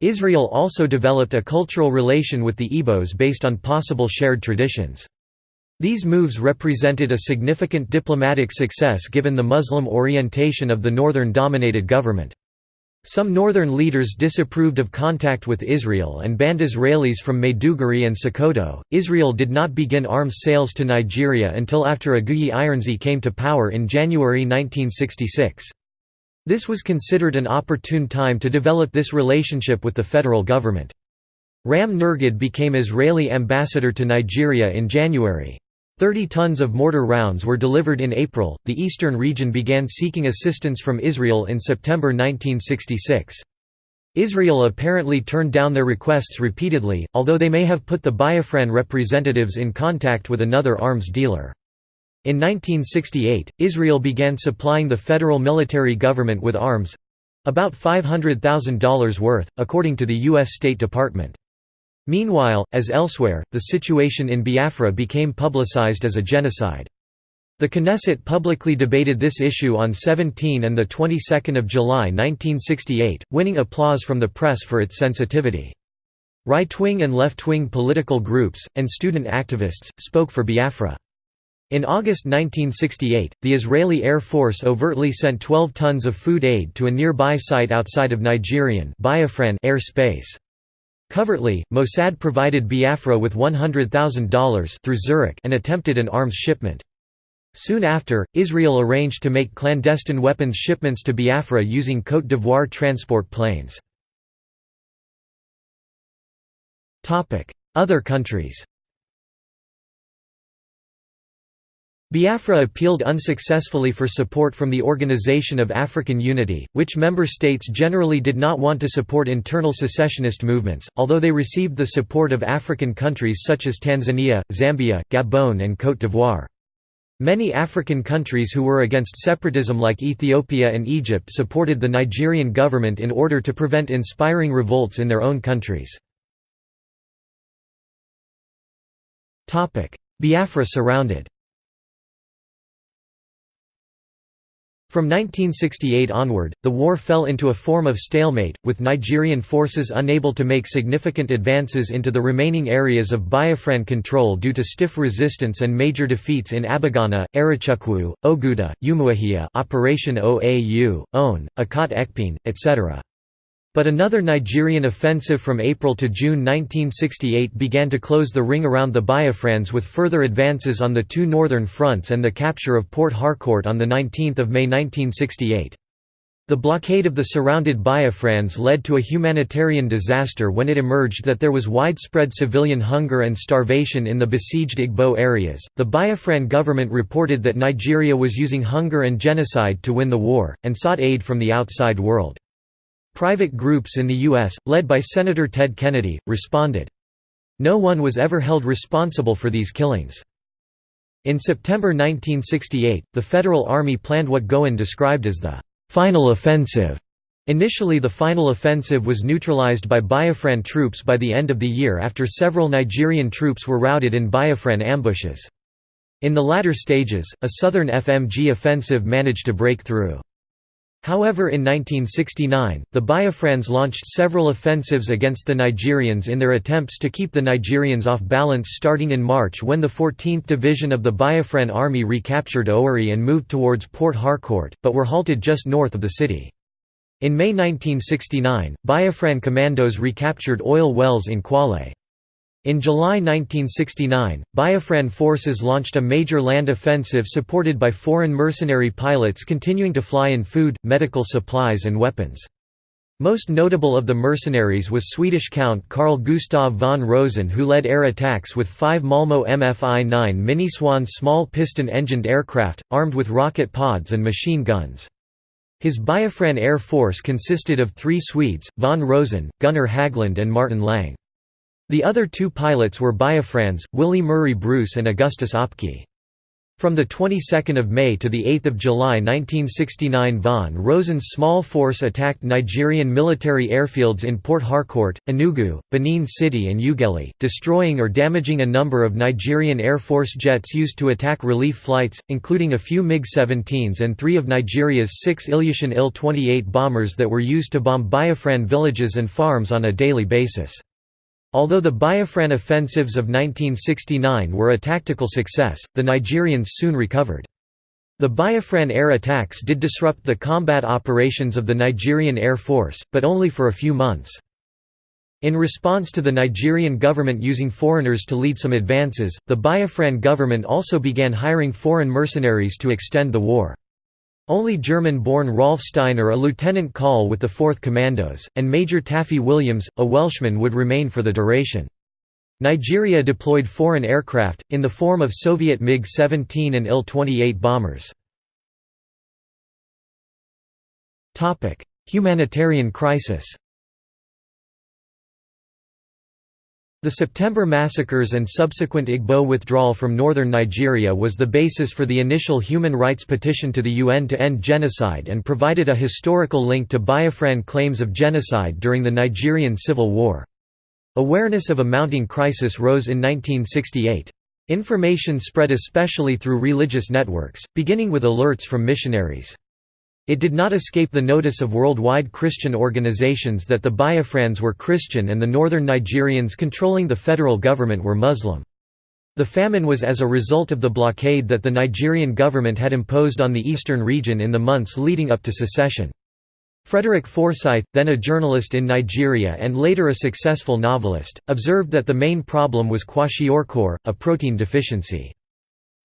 Israel also developed a cultural relation with the Igbos based on possible shared traditions. These moves represented a significant diplomatic success given the Muslim orientation of the northern-dominated government. Some northern leaders disapproved of contact with Israel and banned Israelis from Maiduguri and Sokoto. Israel did not begin arms sales to Nigeria until after Aguiyi Ironsi came to power in January 1966. This was considered an opportune time to develop this relationship with the federal government. Ram Nirgad became Israeli ambassador to Nigeria in January. Thirty tons of mortar rounds were delivered in April. The eastern region began seeking assistance from Israel in September 1966. Israel apparently turned down their requests repeatedly, although they may have put the Biafran representatives in contact with another arms dealer. In 1968, Israel began supplying the federal military government with arms—about $500,000 worth, according to the U.S. State Department. Meanwhile, as elsewhere, the situation in Biafra became publicized as a genocide. The Knesset publicly debated this issue on 17 and the 22nd of July 1968, winning applause from the press for its sensitivity. Right-wing and left-wing political groups, and student activists, spoke for Biafra. In August 1968, the Israeli Air Force overtly sent 12 tons of food aid to a nearby site outside of Nigerian Biafran air space. Covertly, Mossad provided Biafra with $100,000 through Zurich and attempted an arms shipment. Soon after, Israel arranged to make clandestine weapons shipments to Biafra using Côte d'Ivoire transport planes. Other countries Biafra appealed unsuccessfully for support from the Organization of African Unity, which member states generally did not want to support internal secessionist movements, although they received the support of African countries such as Tanzania, Zambia, Gabon and Côte d'Ivoire. Many African countries who were against separatism like Ethiopia and Egypt supported the Nigerian government in order to prevent inspiring revolts in their own countries. Biafra surrounded From 1968 onward, the war fell into a form of stalemate, with Nigerian forces unable to make significant advances into the remaining areas of Biafran control due to stiff resistance and major defeats in Abagana, Arochukwu, Oguta, Umuahia Operation OAU, Onne, Ikot Ekpene, etc. But another Nigerian offensive from April to June 1968 began to close the ring around the Biafrans with further advances on the two northern fronts and the capture of Port Harcourt on 19 May 1968. The blockade of the surrounded Biafrans led to a humanitarian disaster when it emerged that there was widespread civilian hunger and starvation in the besieged Igbo areas. The Biafran government reported that Nigeria was using hunger and genocide to win the war, and sought aid from the outside world. Private groups in the U.S., led by Senator Ted Kennedy, responded. No one was ever held responsible for these killings. In September 1968, the Federal Army planned what Gowon described as the «final offensive». Initially the final offensive was neutralized by Biafran troops by the end of the year after several Nigerian troops were routed in Biafran ambushes. In the latter stages, a southern FMG offensive managed to break through. However in 1969, the Biafrans launched several offensives against the Nigerians in their attempts to keep the Nigerians off balance starting in March when the 14th Division of the Biafran Army recaptured Owerri and moved towards Port Harcourt, but were halted just north of the city. In May 1969, Biafran commandos recaptured oil wells in Kwale. In July 1969, Biafran forces launched a major land offensive supported by foreign mercenary pilots continuing to fly in food, medical supplies and weapons. Most notable of the mercenaries was Swedish Count Carl Gustav von Rosen who led air attacks with five Malmo MFI-9 MiniCOIN small piston-engined aircraft, armed with rocket pods and machine guns. His Biafran Air Force consisted of three Swedes, von Rosen, Gunnar Haglund and Martin Lang. The other two pilots were Biafrans, Willie Murray Bruce and Augustus Okpe. From the 22nd of May to the 8th of July 1969 von Rosen's small force attacked Nigerian military airfields in Port Harcourt, Enugu, Benin City and Ughelli, destroying or damaging a number of Nigerian Air Force jets used to attack relief flights, including a few MiG-17s and three of Nigeria's six Ilyushin Il-28 bombers that were used to bomb Biafran villages and farms on a daily basis. Although the Biafran offensives of 1969 were a tactical success, the Nigerians soon recovered. The Biafran air attacks did disrupt the combat operations of the Nigerian Air Force, but only for a few months. In response to the Nigerian government using foreigners to lead some advances, the Biafran government also began hiring foreign mercenaries to extend the war. Only German-born Rolf Steiner a lieutenant call with the 4th Commandos, and Major Taffy Williams, a Welshman would remain for the duration. Nigeria deployed foreign aircraft, in the form of Soviet MiG-17 and Il-28 bombers. Humanitarian crisis The September massacres and subsequent Igbo withdrawal from northern Nigeria was the basis for the initial human rights petition to the UN to end genocide and provided a historical link to Biafran claims of genocide during the Nigerian Civil War. Awareness of a mounting crisis rose in 1968. Information spread especially through religious networks, beginning with alerts from missionaries. It did not escape the notice of worldwide Christian organizations that the Biafrans were Christian and the northern Nigerians controlling the federal government were Muslim. The famine was as a result of the blockade that the Nigerian government had imposed on the eastern region in the months leading up to secession. Frederick Forsyth, then a journalist in Nigeria and later a successful novelist, observed that the main problem was kwashiorkor, a protein deficiency.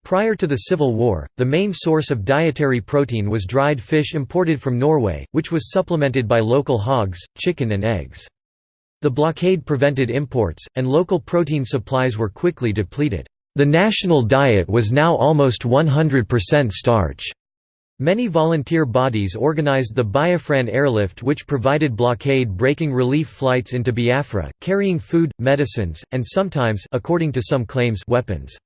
Prior to the Civil War, the main source of dietary protein was dried fish imported from Norway, which was supplemented by local hogs, chicken and eggs. The blockade prevented imports, and local protein supplies were quickly depleted. The national diet was now almost 100% starch. Many volunteer bodies organized the Biafran Airlift which provided blockade-breaking relief flights into Biafra, carrying food, medicines, and sometimes according to some claims weapons.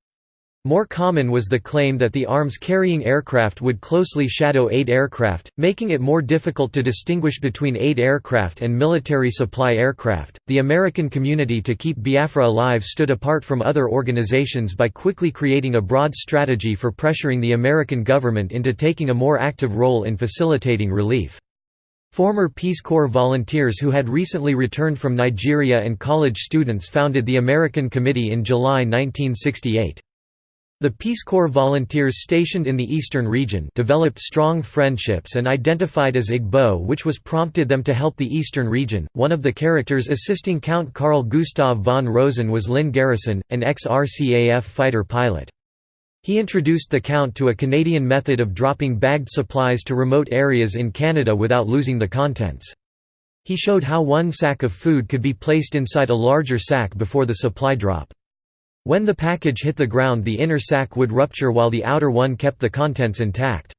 More common was the claim that the arms-carrying aircraft would closely shadow aid aircraft, making it more difficult to distinguish between aid aircraft and military supply aircraft. The American community to keep Biafra alive stood apart from other organizations by quickly creating a broad strategy for pressuring the American government into taking a more active role in facilitating relief. Former Peace Corps volunteers who had recently returned from Nigeria and college students founded the American Committee in July 1968. The Peace Corps volunteers stationed in the eastern region developed strong friendships and identified as Igbo which was prompted them to help the eastern region. One of the characters assisting Count Carl Gustav von Rosen was Lynn Garrison, an ex-RCAF fighter pilot. He introduced the Count to a Canadian method of dropping bagged supplies to remote areas in Canada without losing the contents. He showed how one sack of food could be placed inside a larger sack before the supply drop. When the package hit the ground the inner sac would rupture while the outer one kept the contents intact.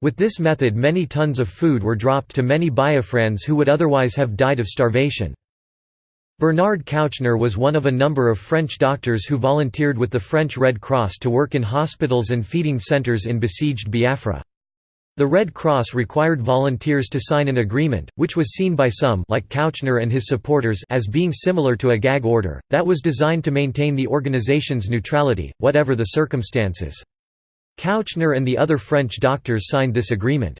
With this method many tons of food were dropped to many Biafrans who would otherwise have died of starvation. Bernard Kouchner was one of a number of French doctors who volunteered with the French Red Cross to work in hospitals and feeding centres in besieged Biafra. The Red Cross required volunteers to sign an agreement, which was seen by some like Kouchner and his supporters as being similar to a gag order, that was designed to maintain the organization's neutrality, whatever the circumstances. Kouchner and the other French doctors signed this agreement.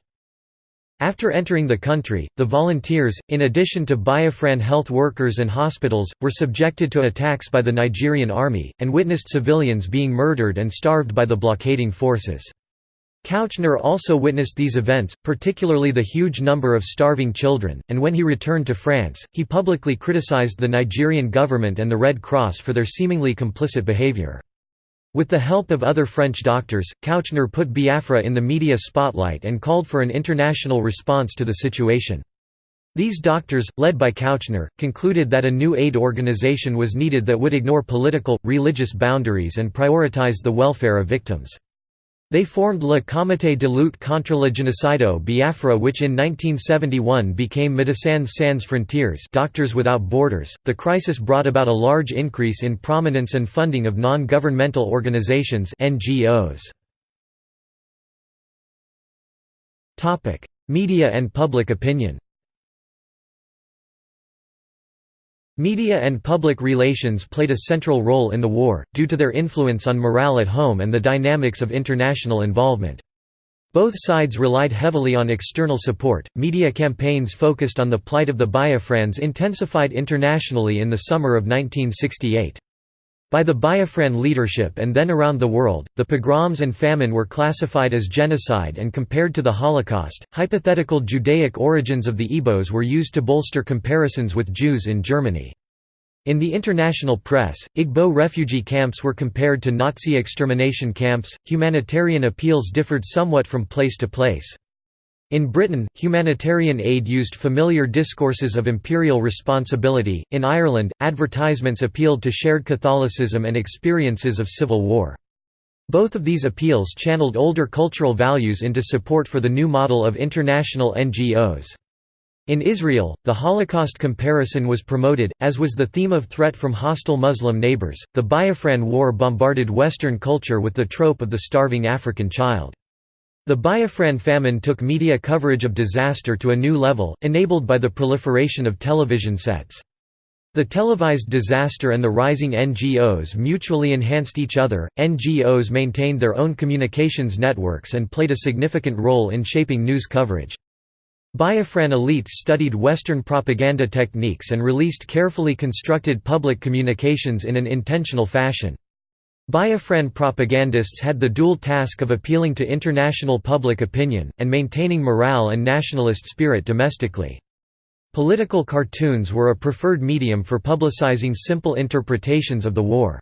After entering the country, the volunteers, in addition to Biafran health workers and hospitals, were subjected to attacks by the Nigerian army, and witnessed civilians being murdered and starved by the blockading forces. Kouchner also witnessed these events, particularly the huge number of starving children, and when he returned to France, he publicly criticized the Nigerian government and the Red Cross for their seemingly complicit behavior. With the help of other French doctors, Kouchner put Biafra in the media spotlight and called for an international response to the situation. These doctors, led by Kouchner, concluded that a new aid organization was needed that would ignore political, religious boundaries and prioritize the welfare of victims. They formed Le Comité de lutte contre le génocido Biafra which in 1971 became Médecins Sans Frontières Doctors Without Borders. The crisis brought about a large increase in prominence and funding of non-governmental organizations NGOs. Media and public opinion. Media and public relations played a central role in the war, due to their influence on morale at home and the dynamics of international involvement. Both sides relied heavily on external support. Media campaigns focused on the plight of the Biafrans intensified internationally in the summer of 1968. By the Biafran leadership and then around the world, the pogroms and famine were classified as genocide and compared to the Holocaust. Hypothetical Judaic origins of the Igbos were used to bolster comparisons with Jews in Germany. In the international press, Igbo refugee camps were compared to Nazi extermination camps. Humanitarian appeals differed somewhat from place to place. In Britain, humanitarian aid used familiar discourses of imperial responsibility. In Ireland, advertisements appealed to shared Catholicism and experiences of civil war. Both of these appeals channeled older cultural values into support for the new model of international NGOs. In Israel, the Holocaust comparison was promoted, as was the theme of threat from hostile Muslim neighbors. The Biafran War bombarded Western culture with the trope of the starving African child. The Biafran famine took media coverage of disaster to a new level, enabled by the proliferation of television sets. The televised disaster and the rising NGOs mutually enhanced each other. NGOs maintained their own communications networks and played a significant role in shaping news coverage. Biafran elites studied Western propaganda techniques and released carefully constructed public communications in an intentional fashion. Biafran propagandists had the dual task of appealing to international public opinion, and maintaining morale and nationalist spirit domestically. Political cartoons were a preferred medium for publicizing simple interpretations of the war.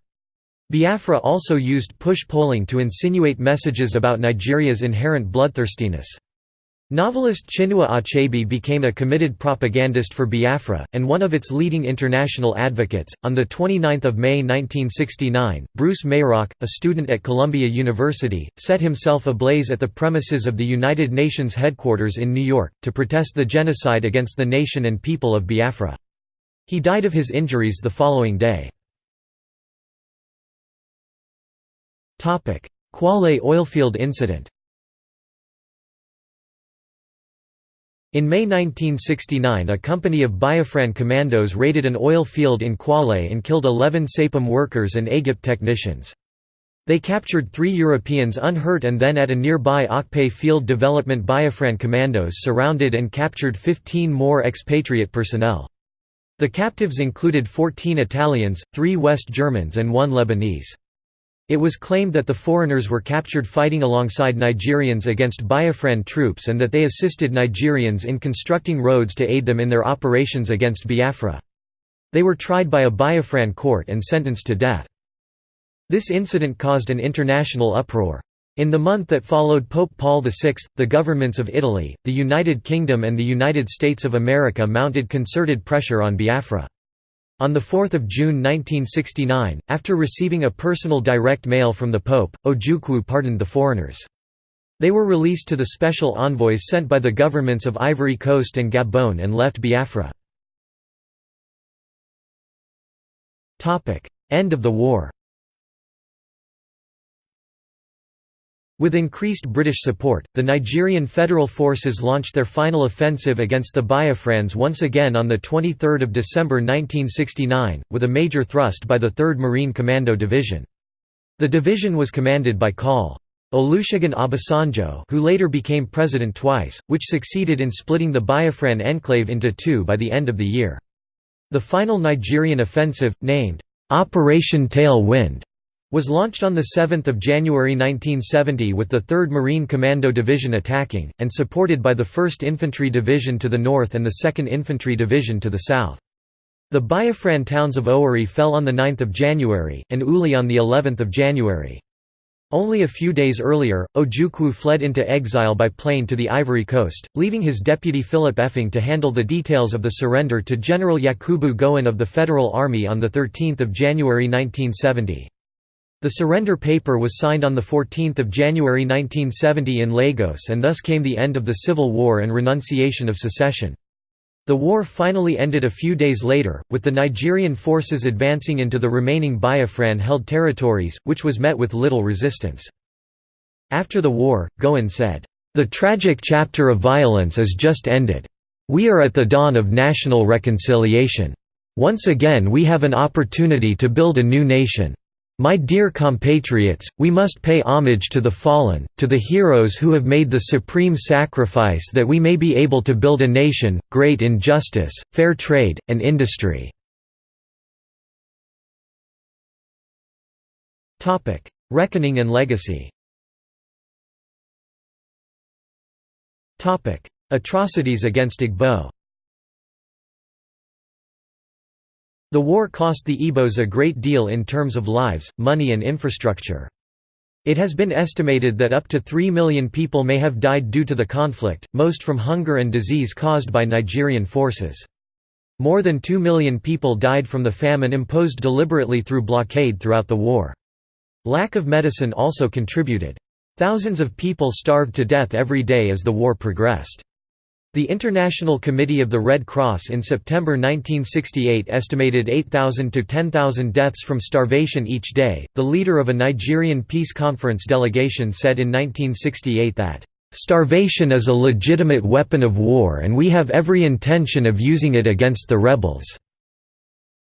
Biafra also used push polling to insinuate messages about Nigeria's inherent bloodthirstiness. Novelist Chinua Achebe became a committed propagandist for Biafra, and one of its leading international advocates. On 29 May 1969, Bruce Mayrock, a student at Columbia University, set himself ablaze at the premises of the United Nations headquarters in New York, to protest the genocide against the nation and people of Biafra. He died of his injuries the following day. Kwale oilfield incident In May 1969 a company of Biafran commandos raided an oil field in Kwale and killed 11 Saipem workers and AGIP technicians. They captured three Europeans unhurt and then at a nearby Okpai field development Biafran commandos surrounded and captured 15 more expatriate personnel. The captives included 14 Italians, 3 West Germans and 1 Lebanese. It was claimed that the foreigners were captured fighting alongside Nigerians against Biafran troops and that they assisted Nigerians in constructing roads to aid them in their operations against Biafra. They were tried by a Biafran court and sentenced to death. This incident caused an international uproar. In the month that followed Pope Paul VI, the governments of Italy, the United Kingdom and the United States of America mounted concerted pressure on Biafra. On 4 June 1969, after receiving a personal direct mail from the Pope, Ojukwu pardoned the foreigners. They were released to the special envoys sent by the governments of Ivory Coast and Gabon and left Biafra. End of the war With increased British support, the Nigerian Federal Forces launched their final offensive against the Biafrans once again on 23 December 1969, with a major thrust by the 3rd Marine Commando Division. The division was commanded by Col. Olusegun Obasanjo who later became president twice, which succeeded in splitting the Biafran enclave into two by the end of the year. The final Nigerian offensive, named, "'Operation Tail Wind' was launched on 7 January 1970 with the 3rd Marine Commando Division attacking, and supported by the 1st Infantry Division to the north and the 2nd Infantry Division to the south. The Biafran towns of Owerri fell on 9 January, and Uli on of January. Only a few days earlier, Ojukwu fled into exile by plane to the Ivory Coast, leaving his deputy Philip Effiong to handle the details of the surrender to General Yakubu Gowon of the Federal Army on 13 January 1970. The surrender paper was signed on 14 January 1970 in Lagos and thus came the end of the Civil War and renunciation of secession. The war finally ended a few days later, with the Nigerian forces advancing into the remaining Biafran-held territories, which was met with little resistance. After the war, Gowon said, "...the tragic chapter of violence is just ended. We are at the dawn of national reconciliation. Once again we have an opportunity to build a new nation. My dear compatriots, we must pay homage to the fallen, to the heroes who have made the supreme sacrifice that we may be able to build a nation, great in justice, fair trade, and industry." Reckoning and legacy Atrocities against Igbo The war cost the Igbos a great deal in terms of lives, money and infrastructure. It has been estimated that up to 3 million people may have died due to the conflict, most from hunger and disease caused by Nigerian forces. More than 2 million people died from the famine imposed deliberately through blockade throughout the war. Lack of medicine also contributed. Thousands of people starved to death every day as the war progressed. The International Committee of the Red Cross in September 1968 estimated 8,000 to 10,000 deaths from starvation each day. The leader of a Nigerian peace conference delegation said in 1968 that, Starvation is a legitimate weapon of war and we have every intention of using it against the rebels."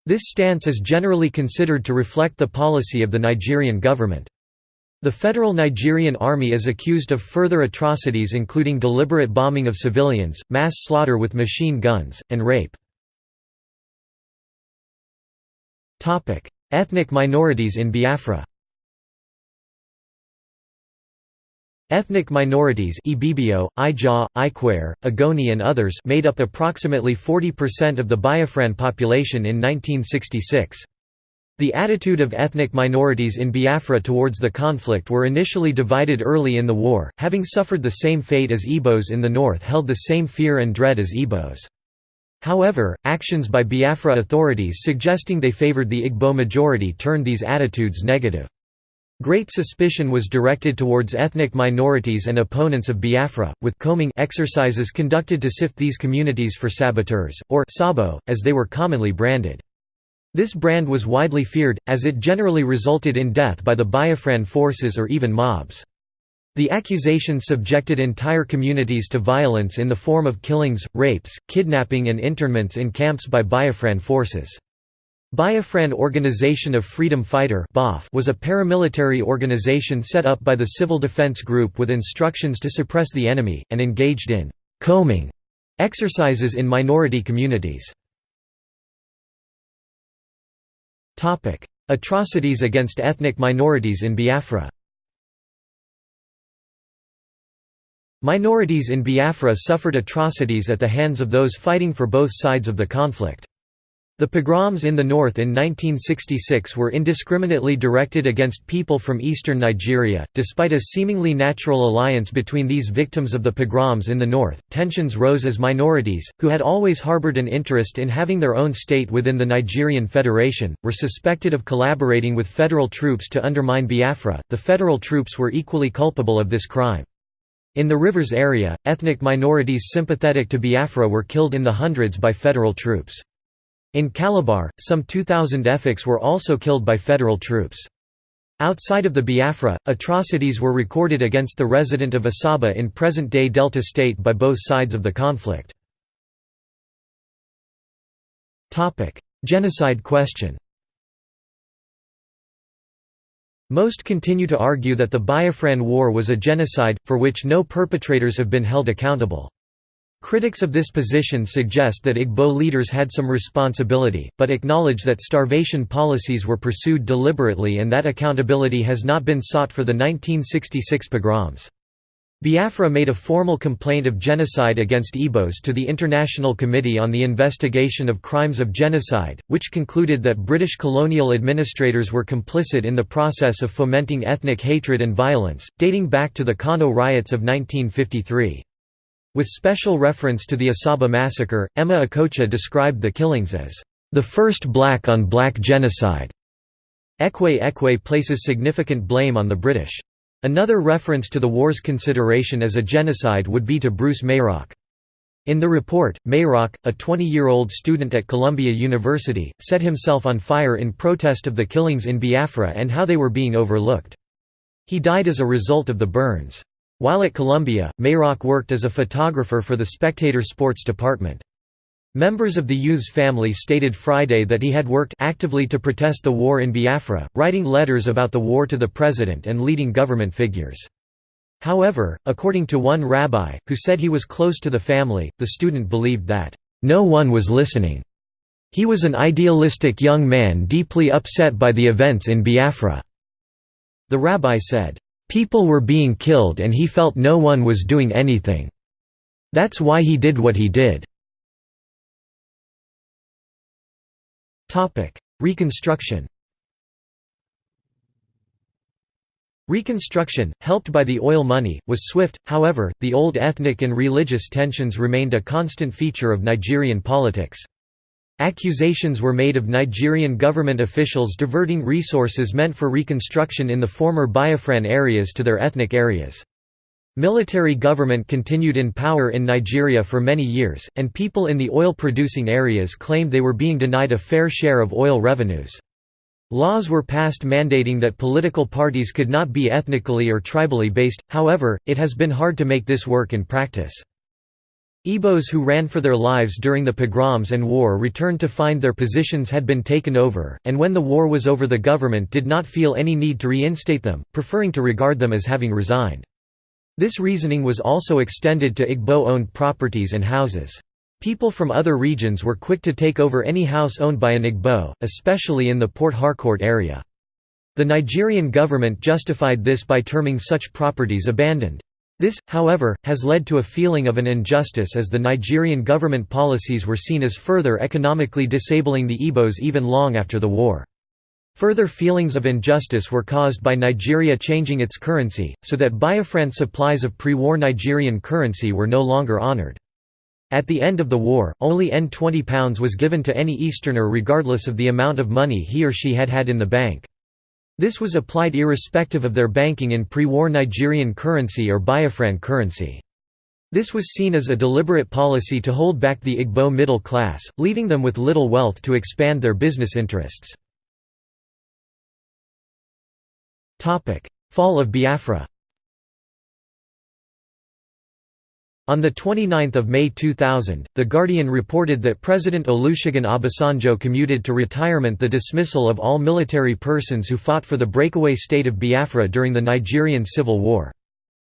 This stance is generally considered to reflect the policy of the Nigerian government. The Federal Nigerian Army is accused of further atrocities including deliberate bombing of civilians, mass slaughter with machine guns, and rape. Ethnic minorities in Biafra Ethnic minorities Ibibio, Ijaw, Ikwer, Ogoni and others made up approximately 40% of the Biafran population in 1966. The attitude of ethnic minorities in Biafra towards the conflict were initially divided early in the war, having suffered the same fate as Igbos in the north held the same fear and dread as Igbos. However, actions by Biafra authorities suggesting they favored the Igbo majority turned these attitudes negative. Great suspicion was directed towards ethnic minorities and opponents of Biafra, with combing exercises conducted to sift these communities for saboteurs, or Sabo, as they were commonly branded. This brand was widely feared, as it generally resulted in death by the Biafran forces or even mobs. The accusation subjected entire communities to violence in the form of killings, rapes, kidnapping and internments in camps by Biafran forces. Biafran Organization of Freedom Fighter was a paramilitary organization set up by the Civil Defense Group with instructions to suppress the enemy, and engaged in «combing» exercises in minority communities. Atrocities against ethnic minorities in Biafra Minorities in Biafra suffered atrocities at the hands of those fighting for both sides of the conflict. The pogroms in the north in 1966 were indiscriminately directed against people from eastern Nigeria. Despite a seemingly natural alliance between these victims of the pogroms in the north, tensions rose as minorities, who had always harbored an interest in having their own state within the Nigerian Federation, were suspected of collaborating with federal troops to undermine Biafra. The federal troops were equally culpable of this crime. In the rivers area, ethnic minorities sympathetic to Biafra were killed in the hundreds by federal troops. In Calabar, some 2,000 Efiks were also killed by federal troops. Outside of the Biafra, atrocities were recorded against the resident of Asaba in present-day Delta State by both sides of the conflict. Genocide question Most continue to argue that the Biafran War was a genocide, for which no perpetrators have been held accountable. Critics of this position suggest that Igbo leaders had some responsibility, but acknowledge that starvation policies were pursued deliberately and that accountability has not been sought for the 1966 pogroms. Biafra made a formal complaint of genocide against Igbos to the International Committee on the Investigation of Crimes of Genocide, which concluded that British colonial administrators were complicit in the process of fomenting ethnic hatred and violence, dating back to the Kano riots of 1953. With special reference to the Asaba massacre, Emma Okocha described the killings as, "...the first black-on-black -black genocide." Ekwe Ekwe places significant blame on the British. Another reference to the war's consideration as a genocide would be to Bruce Mayrock. In the report, Mayrock, a 20-year-old student at Columbia University, set himself on fire in protest of the killings in Biafra and how they were being overlooked. He died as a result of the burns. While at Columbia, Mayrock worked as a photographer for the Spectator Sports Department. Members of the Youth's family stated Friday that he had worked actively to protest the war in Biafra, writing letters about the war to the president and leading government figures. However, according to one rabbi, who said he was close to the family, the student believed that, "...no one was listening. He was an idealistic young man deeply upset by the events in Biafra." The rabbi said, People were being killed and he felt no one was doing anything. That's why he did what he did. Reconstruction Reconstruction, helped by the oil money, was swift, however, the old ethnic and religious tensions remained a constant feature of Nigerian politics. Accusations were made of Nigerian government officials diverting resources meant for reconstruction in the former Biafran areas to their ethnic areas. Military government continued in power in Nigeria for many years, and people in the oil-producing areas claimed they were being denied a fair share of oil revenues. Laws were passed mandating that political parties could not be ethnically or tribally based, however, it has been hard to make this work in practice. Igbos who ran for their lives during the pogroms and war returned to find their positions had been taken over, and when the war was over the government did not feel any need to reinstate them, preferring to regard them as having resigned. This reasoning was also extended to Igbo-owned properties and houses. People from other regions were quick to take over any house owned by an Igbo, especially in the Port Harcourt area. The Nigerian government justified this by terming such properties abandoned. This, however, has led to a feeling of an injustice as the Nigerian government policies were seen as further economically disabling the Igbos even long after the war. Further feelings of injustice were caused by Nigeria changing its currency, so that Biafran supplies of pre-war Nigerian currency were no longer honored. At the end of the war, only N20 pounds was given to any Easterner regardless of the amount of money he or she had had in the bank. This was applied irrespective of their banking in pre-war Nigerian currency or Biafran currency. This was seen as a deliberate policy to hold back the Igbo middle class, leaving them with little wealth to expand their business interests. Fall of Biafra On 29 May 2000, The Guardian reported that President Olusegun Obasanjo commuted to retirement the dismissal of all military persons who fought for the breakaway state of Biafra during the Nigerian Civil War.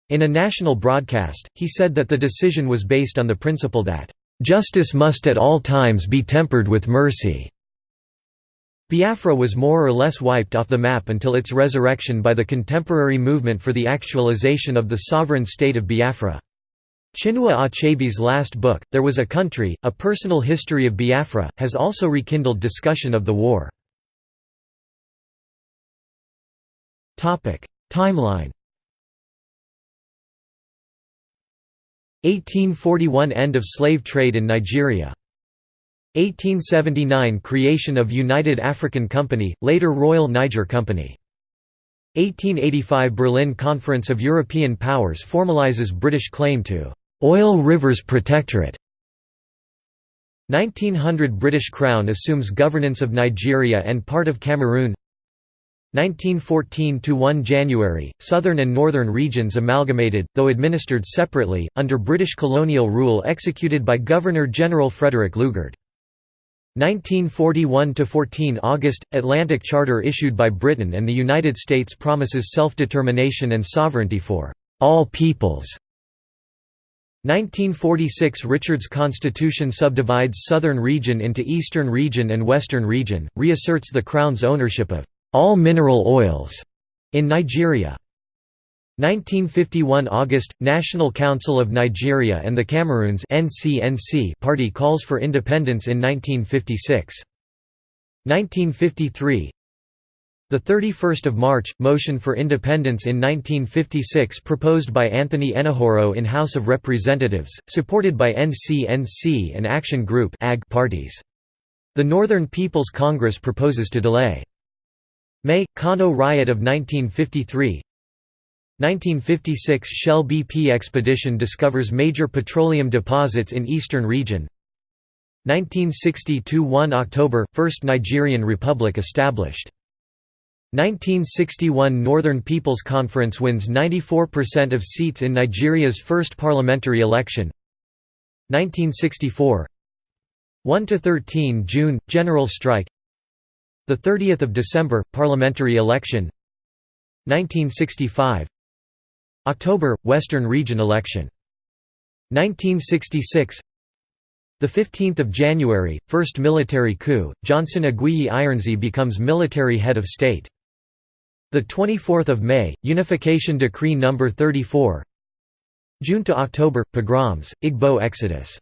In a national broadcast, he said that the decision was based on the principle that, "...justice must at all times be tempered with mercy." Biafra was more or less wiped off the map until its resurrection by the contemporary movement for the actualization of the sovereign state of Biafra. Chinua Achebe's last book, There Was a Country, A Personal History of Biafra, has also rekindled discussion of the war. Timeline 1841 – End of slave trade in Nigeria. 1879 – Creation of United African Company, later Royal Niger Company. 1885 – Berlin Conference of European Powers formalizes British claim to «Oil Rivers Protectorate» 1900 – British Crown assumes governance of Nigeria and part of Cameroon 1914 to 1 January, southern and northern regions amalgamated, though administered separately, under British colonial rule executed by Governor-General Frederick Lugard. 1941 to 14 August – Atlantic Charter issued by Britain and the United States promises self-determination and sovereignty for «all peoples». 1946 Richard's Constitution subdivides Southern Region into Eastern Region and Western Region, reasserts the Crown's ownership of «all mineral oils» in Nigeria. 1951 August – National Council of Nigeria and the Cameroons party calls for independence in 1956. 1953 the 31st of March motion for independence in 1956 proposed by Anthony Enahoro in House of Representatives supported by NCNC and Action Group AG parties. The Northern People's Congress proposes to delay. May Kano riot of 1953 1956 Shell BP expedition discovers major petroleum deposits in eastern region. 1960–1 October – First Nigerian Republic established 1961 Northern People's Conference wins 94% of seats in Nigeria's first parliamentary election. 1964 1–13 June – General strike. 30 December – Parliamentary election. 1965 October – Western Region election. 1966 the 15th of January, first military coup. Johnson Aguiyi Ironsi becomes military head of state. The 24th of May, Unification Decree No. 34. June to October, pogroms, Igbo exodus.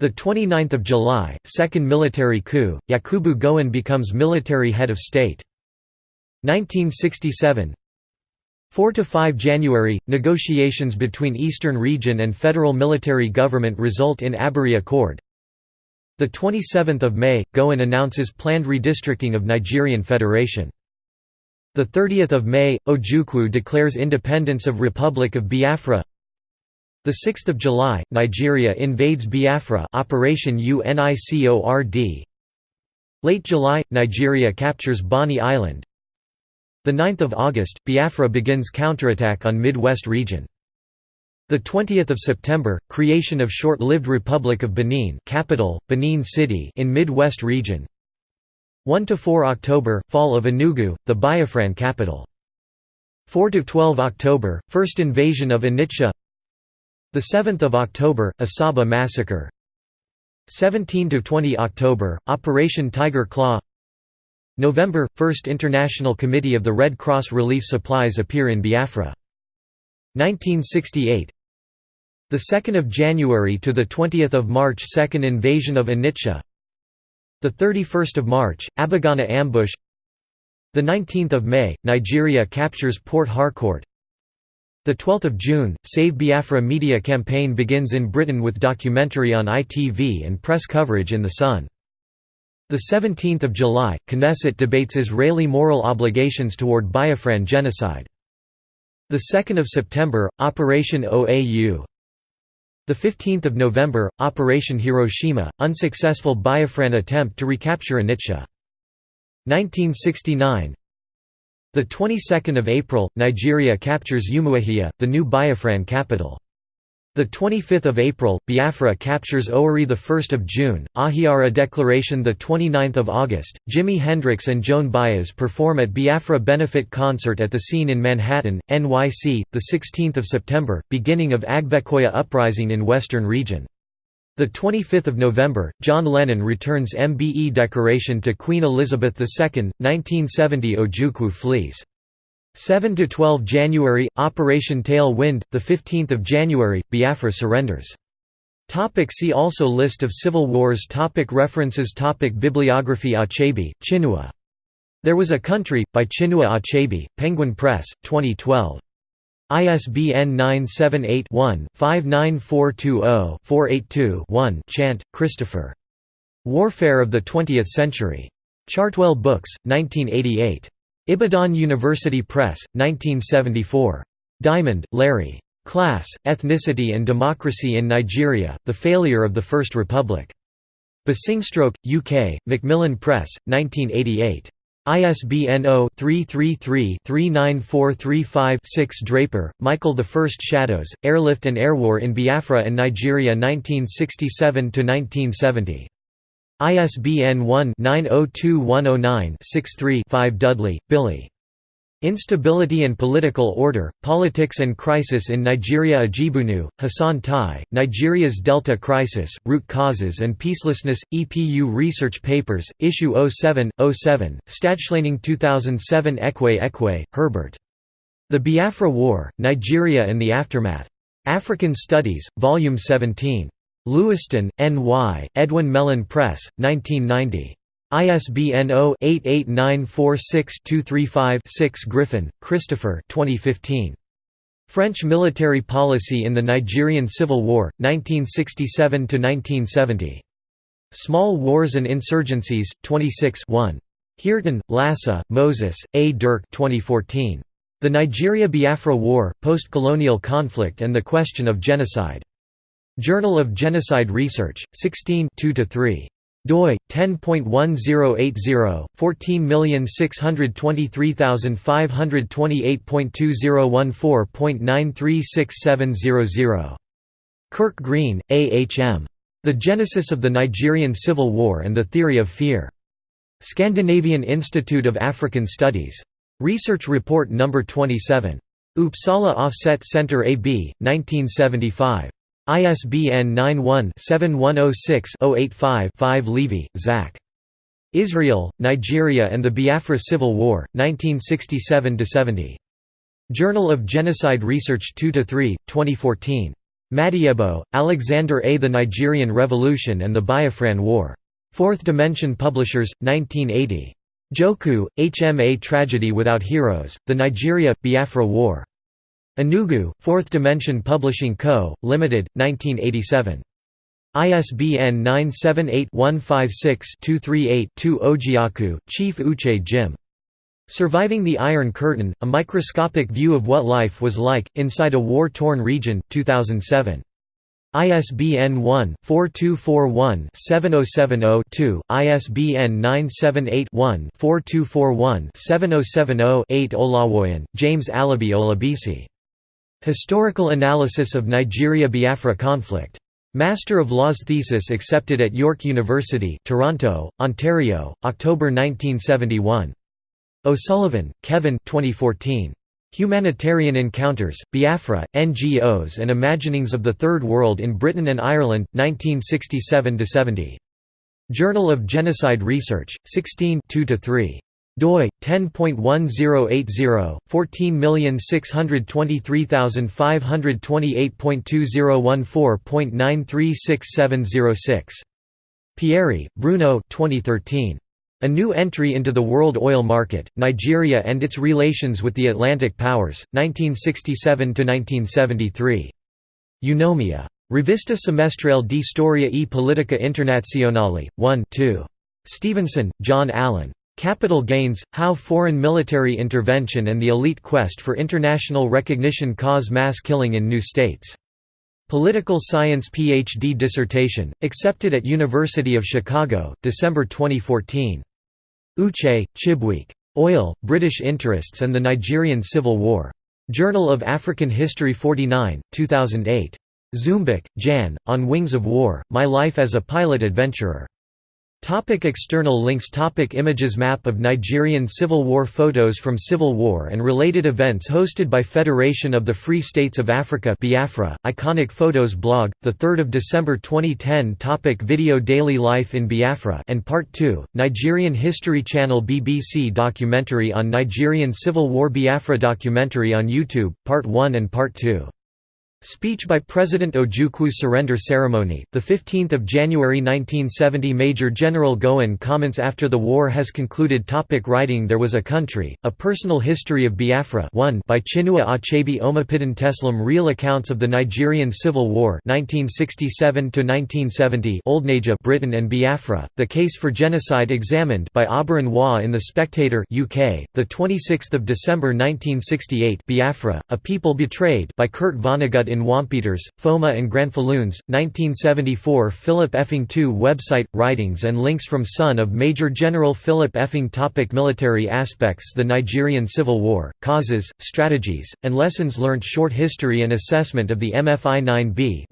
The 29th of July, second military coup. Yakubu Gowon becomes military head of state. 1967 4 to 5 January – Negotiations between Eastern Region and federal military government result in Aburi Accord 27 May – Gowon announces planned redistricting of Nigerian Federation. 30 May – Ojukwu declares independence of Republic of Biafra. 6 July – Nigeria invades Biafra Operation UNICORD Late July – Nigeria captures Bonny Island. 9 August, Biafra begins counterattack on Mid-West region. 20 September, creation of short-lived Republic of Benin capital, Benin City in Mid-West region 1–4 October, fall of Enugu, the Biafran capital. 4–12 October, first invasion of Onitsha 7 October, Asaba massacre. 17–20 October, Operation Tiger Claw. November – First International Committee of the Red Cross Relief Supplies appear in Biafra. 1968 the 2nd of January to the 20th of March second invasion of Onitsha the 31st of March Abagana ambush the 19th of May Nigeria captures Port Harcourt the 12th of June Save Biafra media campaign begins in Britain with documentary on ITV and press coverage in the Sun the 17th of July, Knesset debates Israeli moral obligations toward Biafran genocide. The 2nd of September, Operation OAU. The 15th of November, Operation Hiroshima, unsuccessful Biafran attempt to recapture Onitsha. 1969. The 22nd of April, Nigeria captures Umuahia, the new Biafran capital. The 25th of April, Biafra captures Owerri the 1st of June, Ahiara Declaration the 29th of August. Jimi Hendrix and Joan Baez perform at Biafra benefit concert at the scene in Manhattan, NYC, the 16th of September, beginning of Agbekoya uprising in Western region. The 25th of November, John Lennon returns MBE decoration to Queen Elizabeth II, 1970 Ojukwu flees. 7 to 12 January Operation Tail Wind, the 15th of January Biafra surrenders. Topic see also List of civil wars topic References topic Bibliography Achebe, Chinua. There Was a Country, by Chinua Achebe, Penguin Press, 2012. ISBN 978-1-59420-482-1 Chant, Christopher. Warfare of the Twentieth Century. Chartwell Books, 1988. Ibadan University Press, 1974. Diamond, Larry. Class, Ethnicity and Democracy in Nigeria, The Failure of the First Republic. Basingstoke, UK, Macmillan Press, 1988. ISBN 0-333-39435-6 Draper, Michael First Shadows, Airlift and Airwar in Biafra and Nigeria 1967–1970. ISBN 1-902109-63-5 Dudley, Billy. Instability and Political Order, Politics and Crisis in Nigeria Ajibunu, Hassan Tai, Nigeria's Delta Crisis, Root Causes and Peacelessness, EPU Research Papers, Issue 07, 07, Stadtschlaining 2007 Ekwe Ekwe, Herbert. The Biafra War, Nigeria and the Aftermath. African Studies, Volume 17. Lewiston, N.Y., Edwin Mellen Press, 1990. ISBN 0-88946-235-6 Griffin, Christopher 2015. French Military Policy in the Nigerian Civil War, 1967–1970. Small Wars and Insurgencies, 26 1. Heerten, Lasse, Moses, A. Dirk 2014. The Nigeria–Biafra War, Post-Colonial Conflict and the Question of Genocide. Journal of Genocide Research, 16 2–3 doi 10.1080 14623528.2014.9367000 Kirk Greene, A. H. M. The Genesis of the Nigerian Civil War and the Theory of Fear. Scandinavian Institute of African Studies. Research Report No. 27. Uppsala Offset Center AB, 1975. ISBN 91-7106-085-5 Levy, Zach. Israel, Nigeria and the Biafra Civil War, 1967–70. Journal of Genocide Research 2–3, 2014. Madiebo, Alexander A. The Nigerian Revolution and the Biafran War. Fourth Dimension Publishers, 1980. Njoku, H. M. A Tragedy Without Heroes, The Nigeria – Biafra War. Enugu, Fourth Dimension Publishing Co., Limited, 1987. ISBN 978-156-238-2 Ojiaku, Chief Uche Jim. Surviving the Iron Curtain, A Microscopic View of What Life Was Like, Inside a War-Torn Region, 2007. ISBN 1-4241-7070-2, ISBN 978-1-4241-7070-8 Olawoyan, James Alabi Olabisi. Historical Analysis of Nigeria–Biafra Conflict. Master of Laws thesis accepted at York University Toronto, Ontario, October 1971. O'Sullivan, Kevin 2014. Humanitarian Encounters, Biafra, NGOs and Imaginings of the Third World in Britain and Ireland, 1967–70. Journal of Genocide Research, 16 2–3 doi 10.1080 14635528.2014.9367006 Pieri, Bruno 2013 a new entry into the world oil market, Nigeria and its relations with the Atlantic powers, 1967–1973. Eunomia. Rivista semestrale di storia e politica internazionale, 1 2. Stevenson, John Allen. Capital Gains – How Foreign Military Intervention and the Elite Quest for International Recognition Cause Mass Killing in New States. Political Science Ph.D. dissertation, accepted at University of Chicago, December 2014. Uche, Chibuike. Oil, British Interests and the Nigerian Civil War. Journal of African History 49, 2008. Zumbach, Jan, On Wings of War, My Life as a Pilot Adventurer. Topic external links Topic Images Map of Nigerian Civil War Photos from Civil War and related events hosted by Federation of the Free States of Africa Biafra, Iconic Photos blog, 3 December 2010 Topic Video Daily Life in Biafra and Part 2, Nigerian History Channel BBC documentary on Nigerian Civil War Biafra documentary on YouTube, Part 1 and Part 2 Speech by President Ojukwu Surrender Ceremony, 15 January 1970 Major General Gowon comments after the war has concluded topic Writing There was a Country, A Personal History of Biafra 1 by Chinua Achebe Omopidon Teslim Real Accounts of the Nigerian Civil War 1967 Old Naija Britain and Biafra, The Case for Genocide Examined by Auberon Waugh in The Spectator UK, 26 December 1968 Biafra, A People Betrayed by Kurt Vonnegut in Wampeters, Foma and Granfalloons, 1974 Philip Effiong II Website, writings and links from son of Major General Philip Effiong topic Military aspects The Nigerian Civil War, Causes, Strategies, and Lessons learned Short History and Assessment of the MFI-9B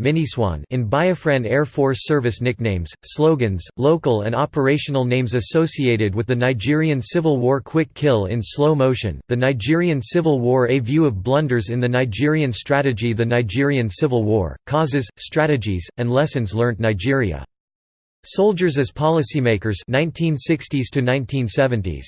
in Biafran Air Force Service Nicknames, slogans, local and operational names associated with the Nigerian Civil War Quick Kill in Slow Motion, The Nigerian Civil War A View of Blunders in the Nigerian Strategy The Nigerian Civil War, Causes, Strategies, and Lessons Learnt Nigeria. Soldiers as Policymakers 1960s to 1970s.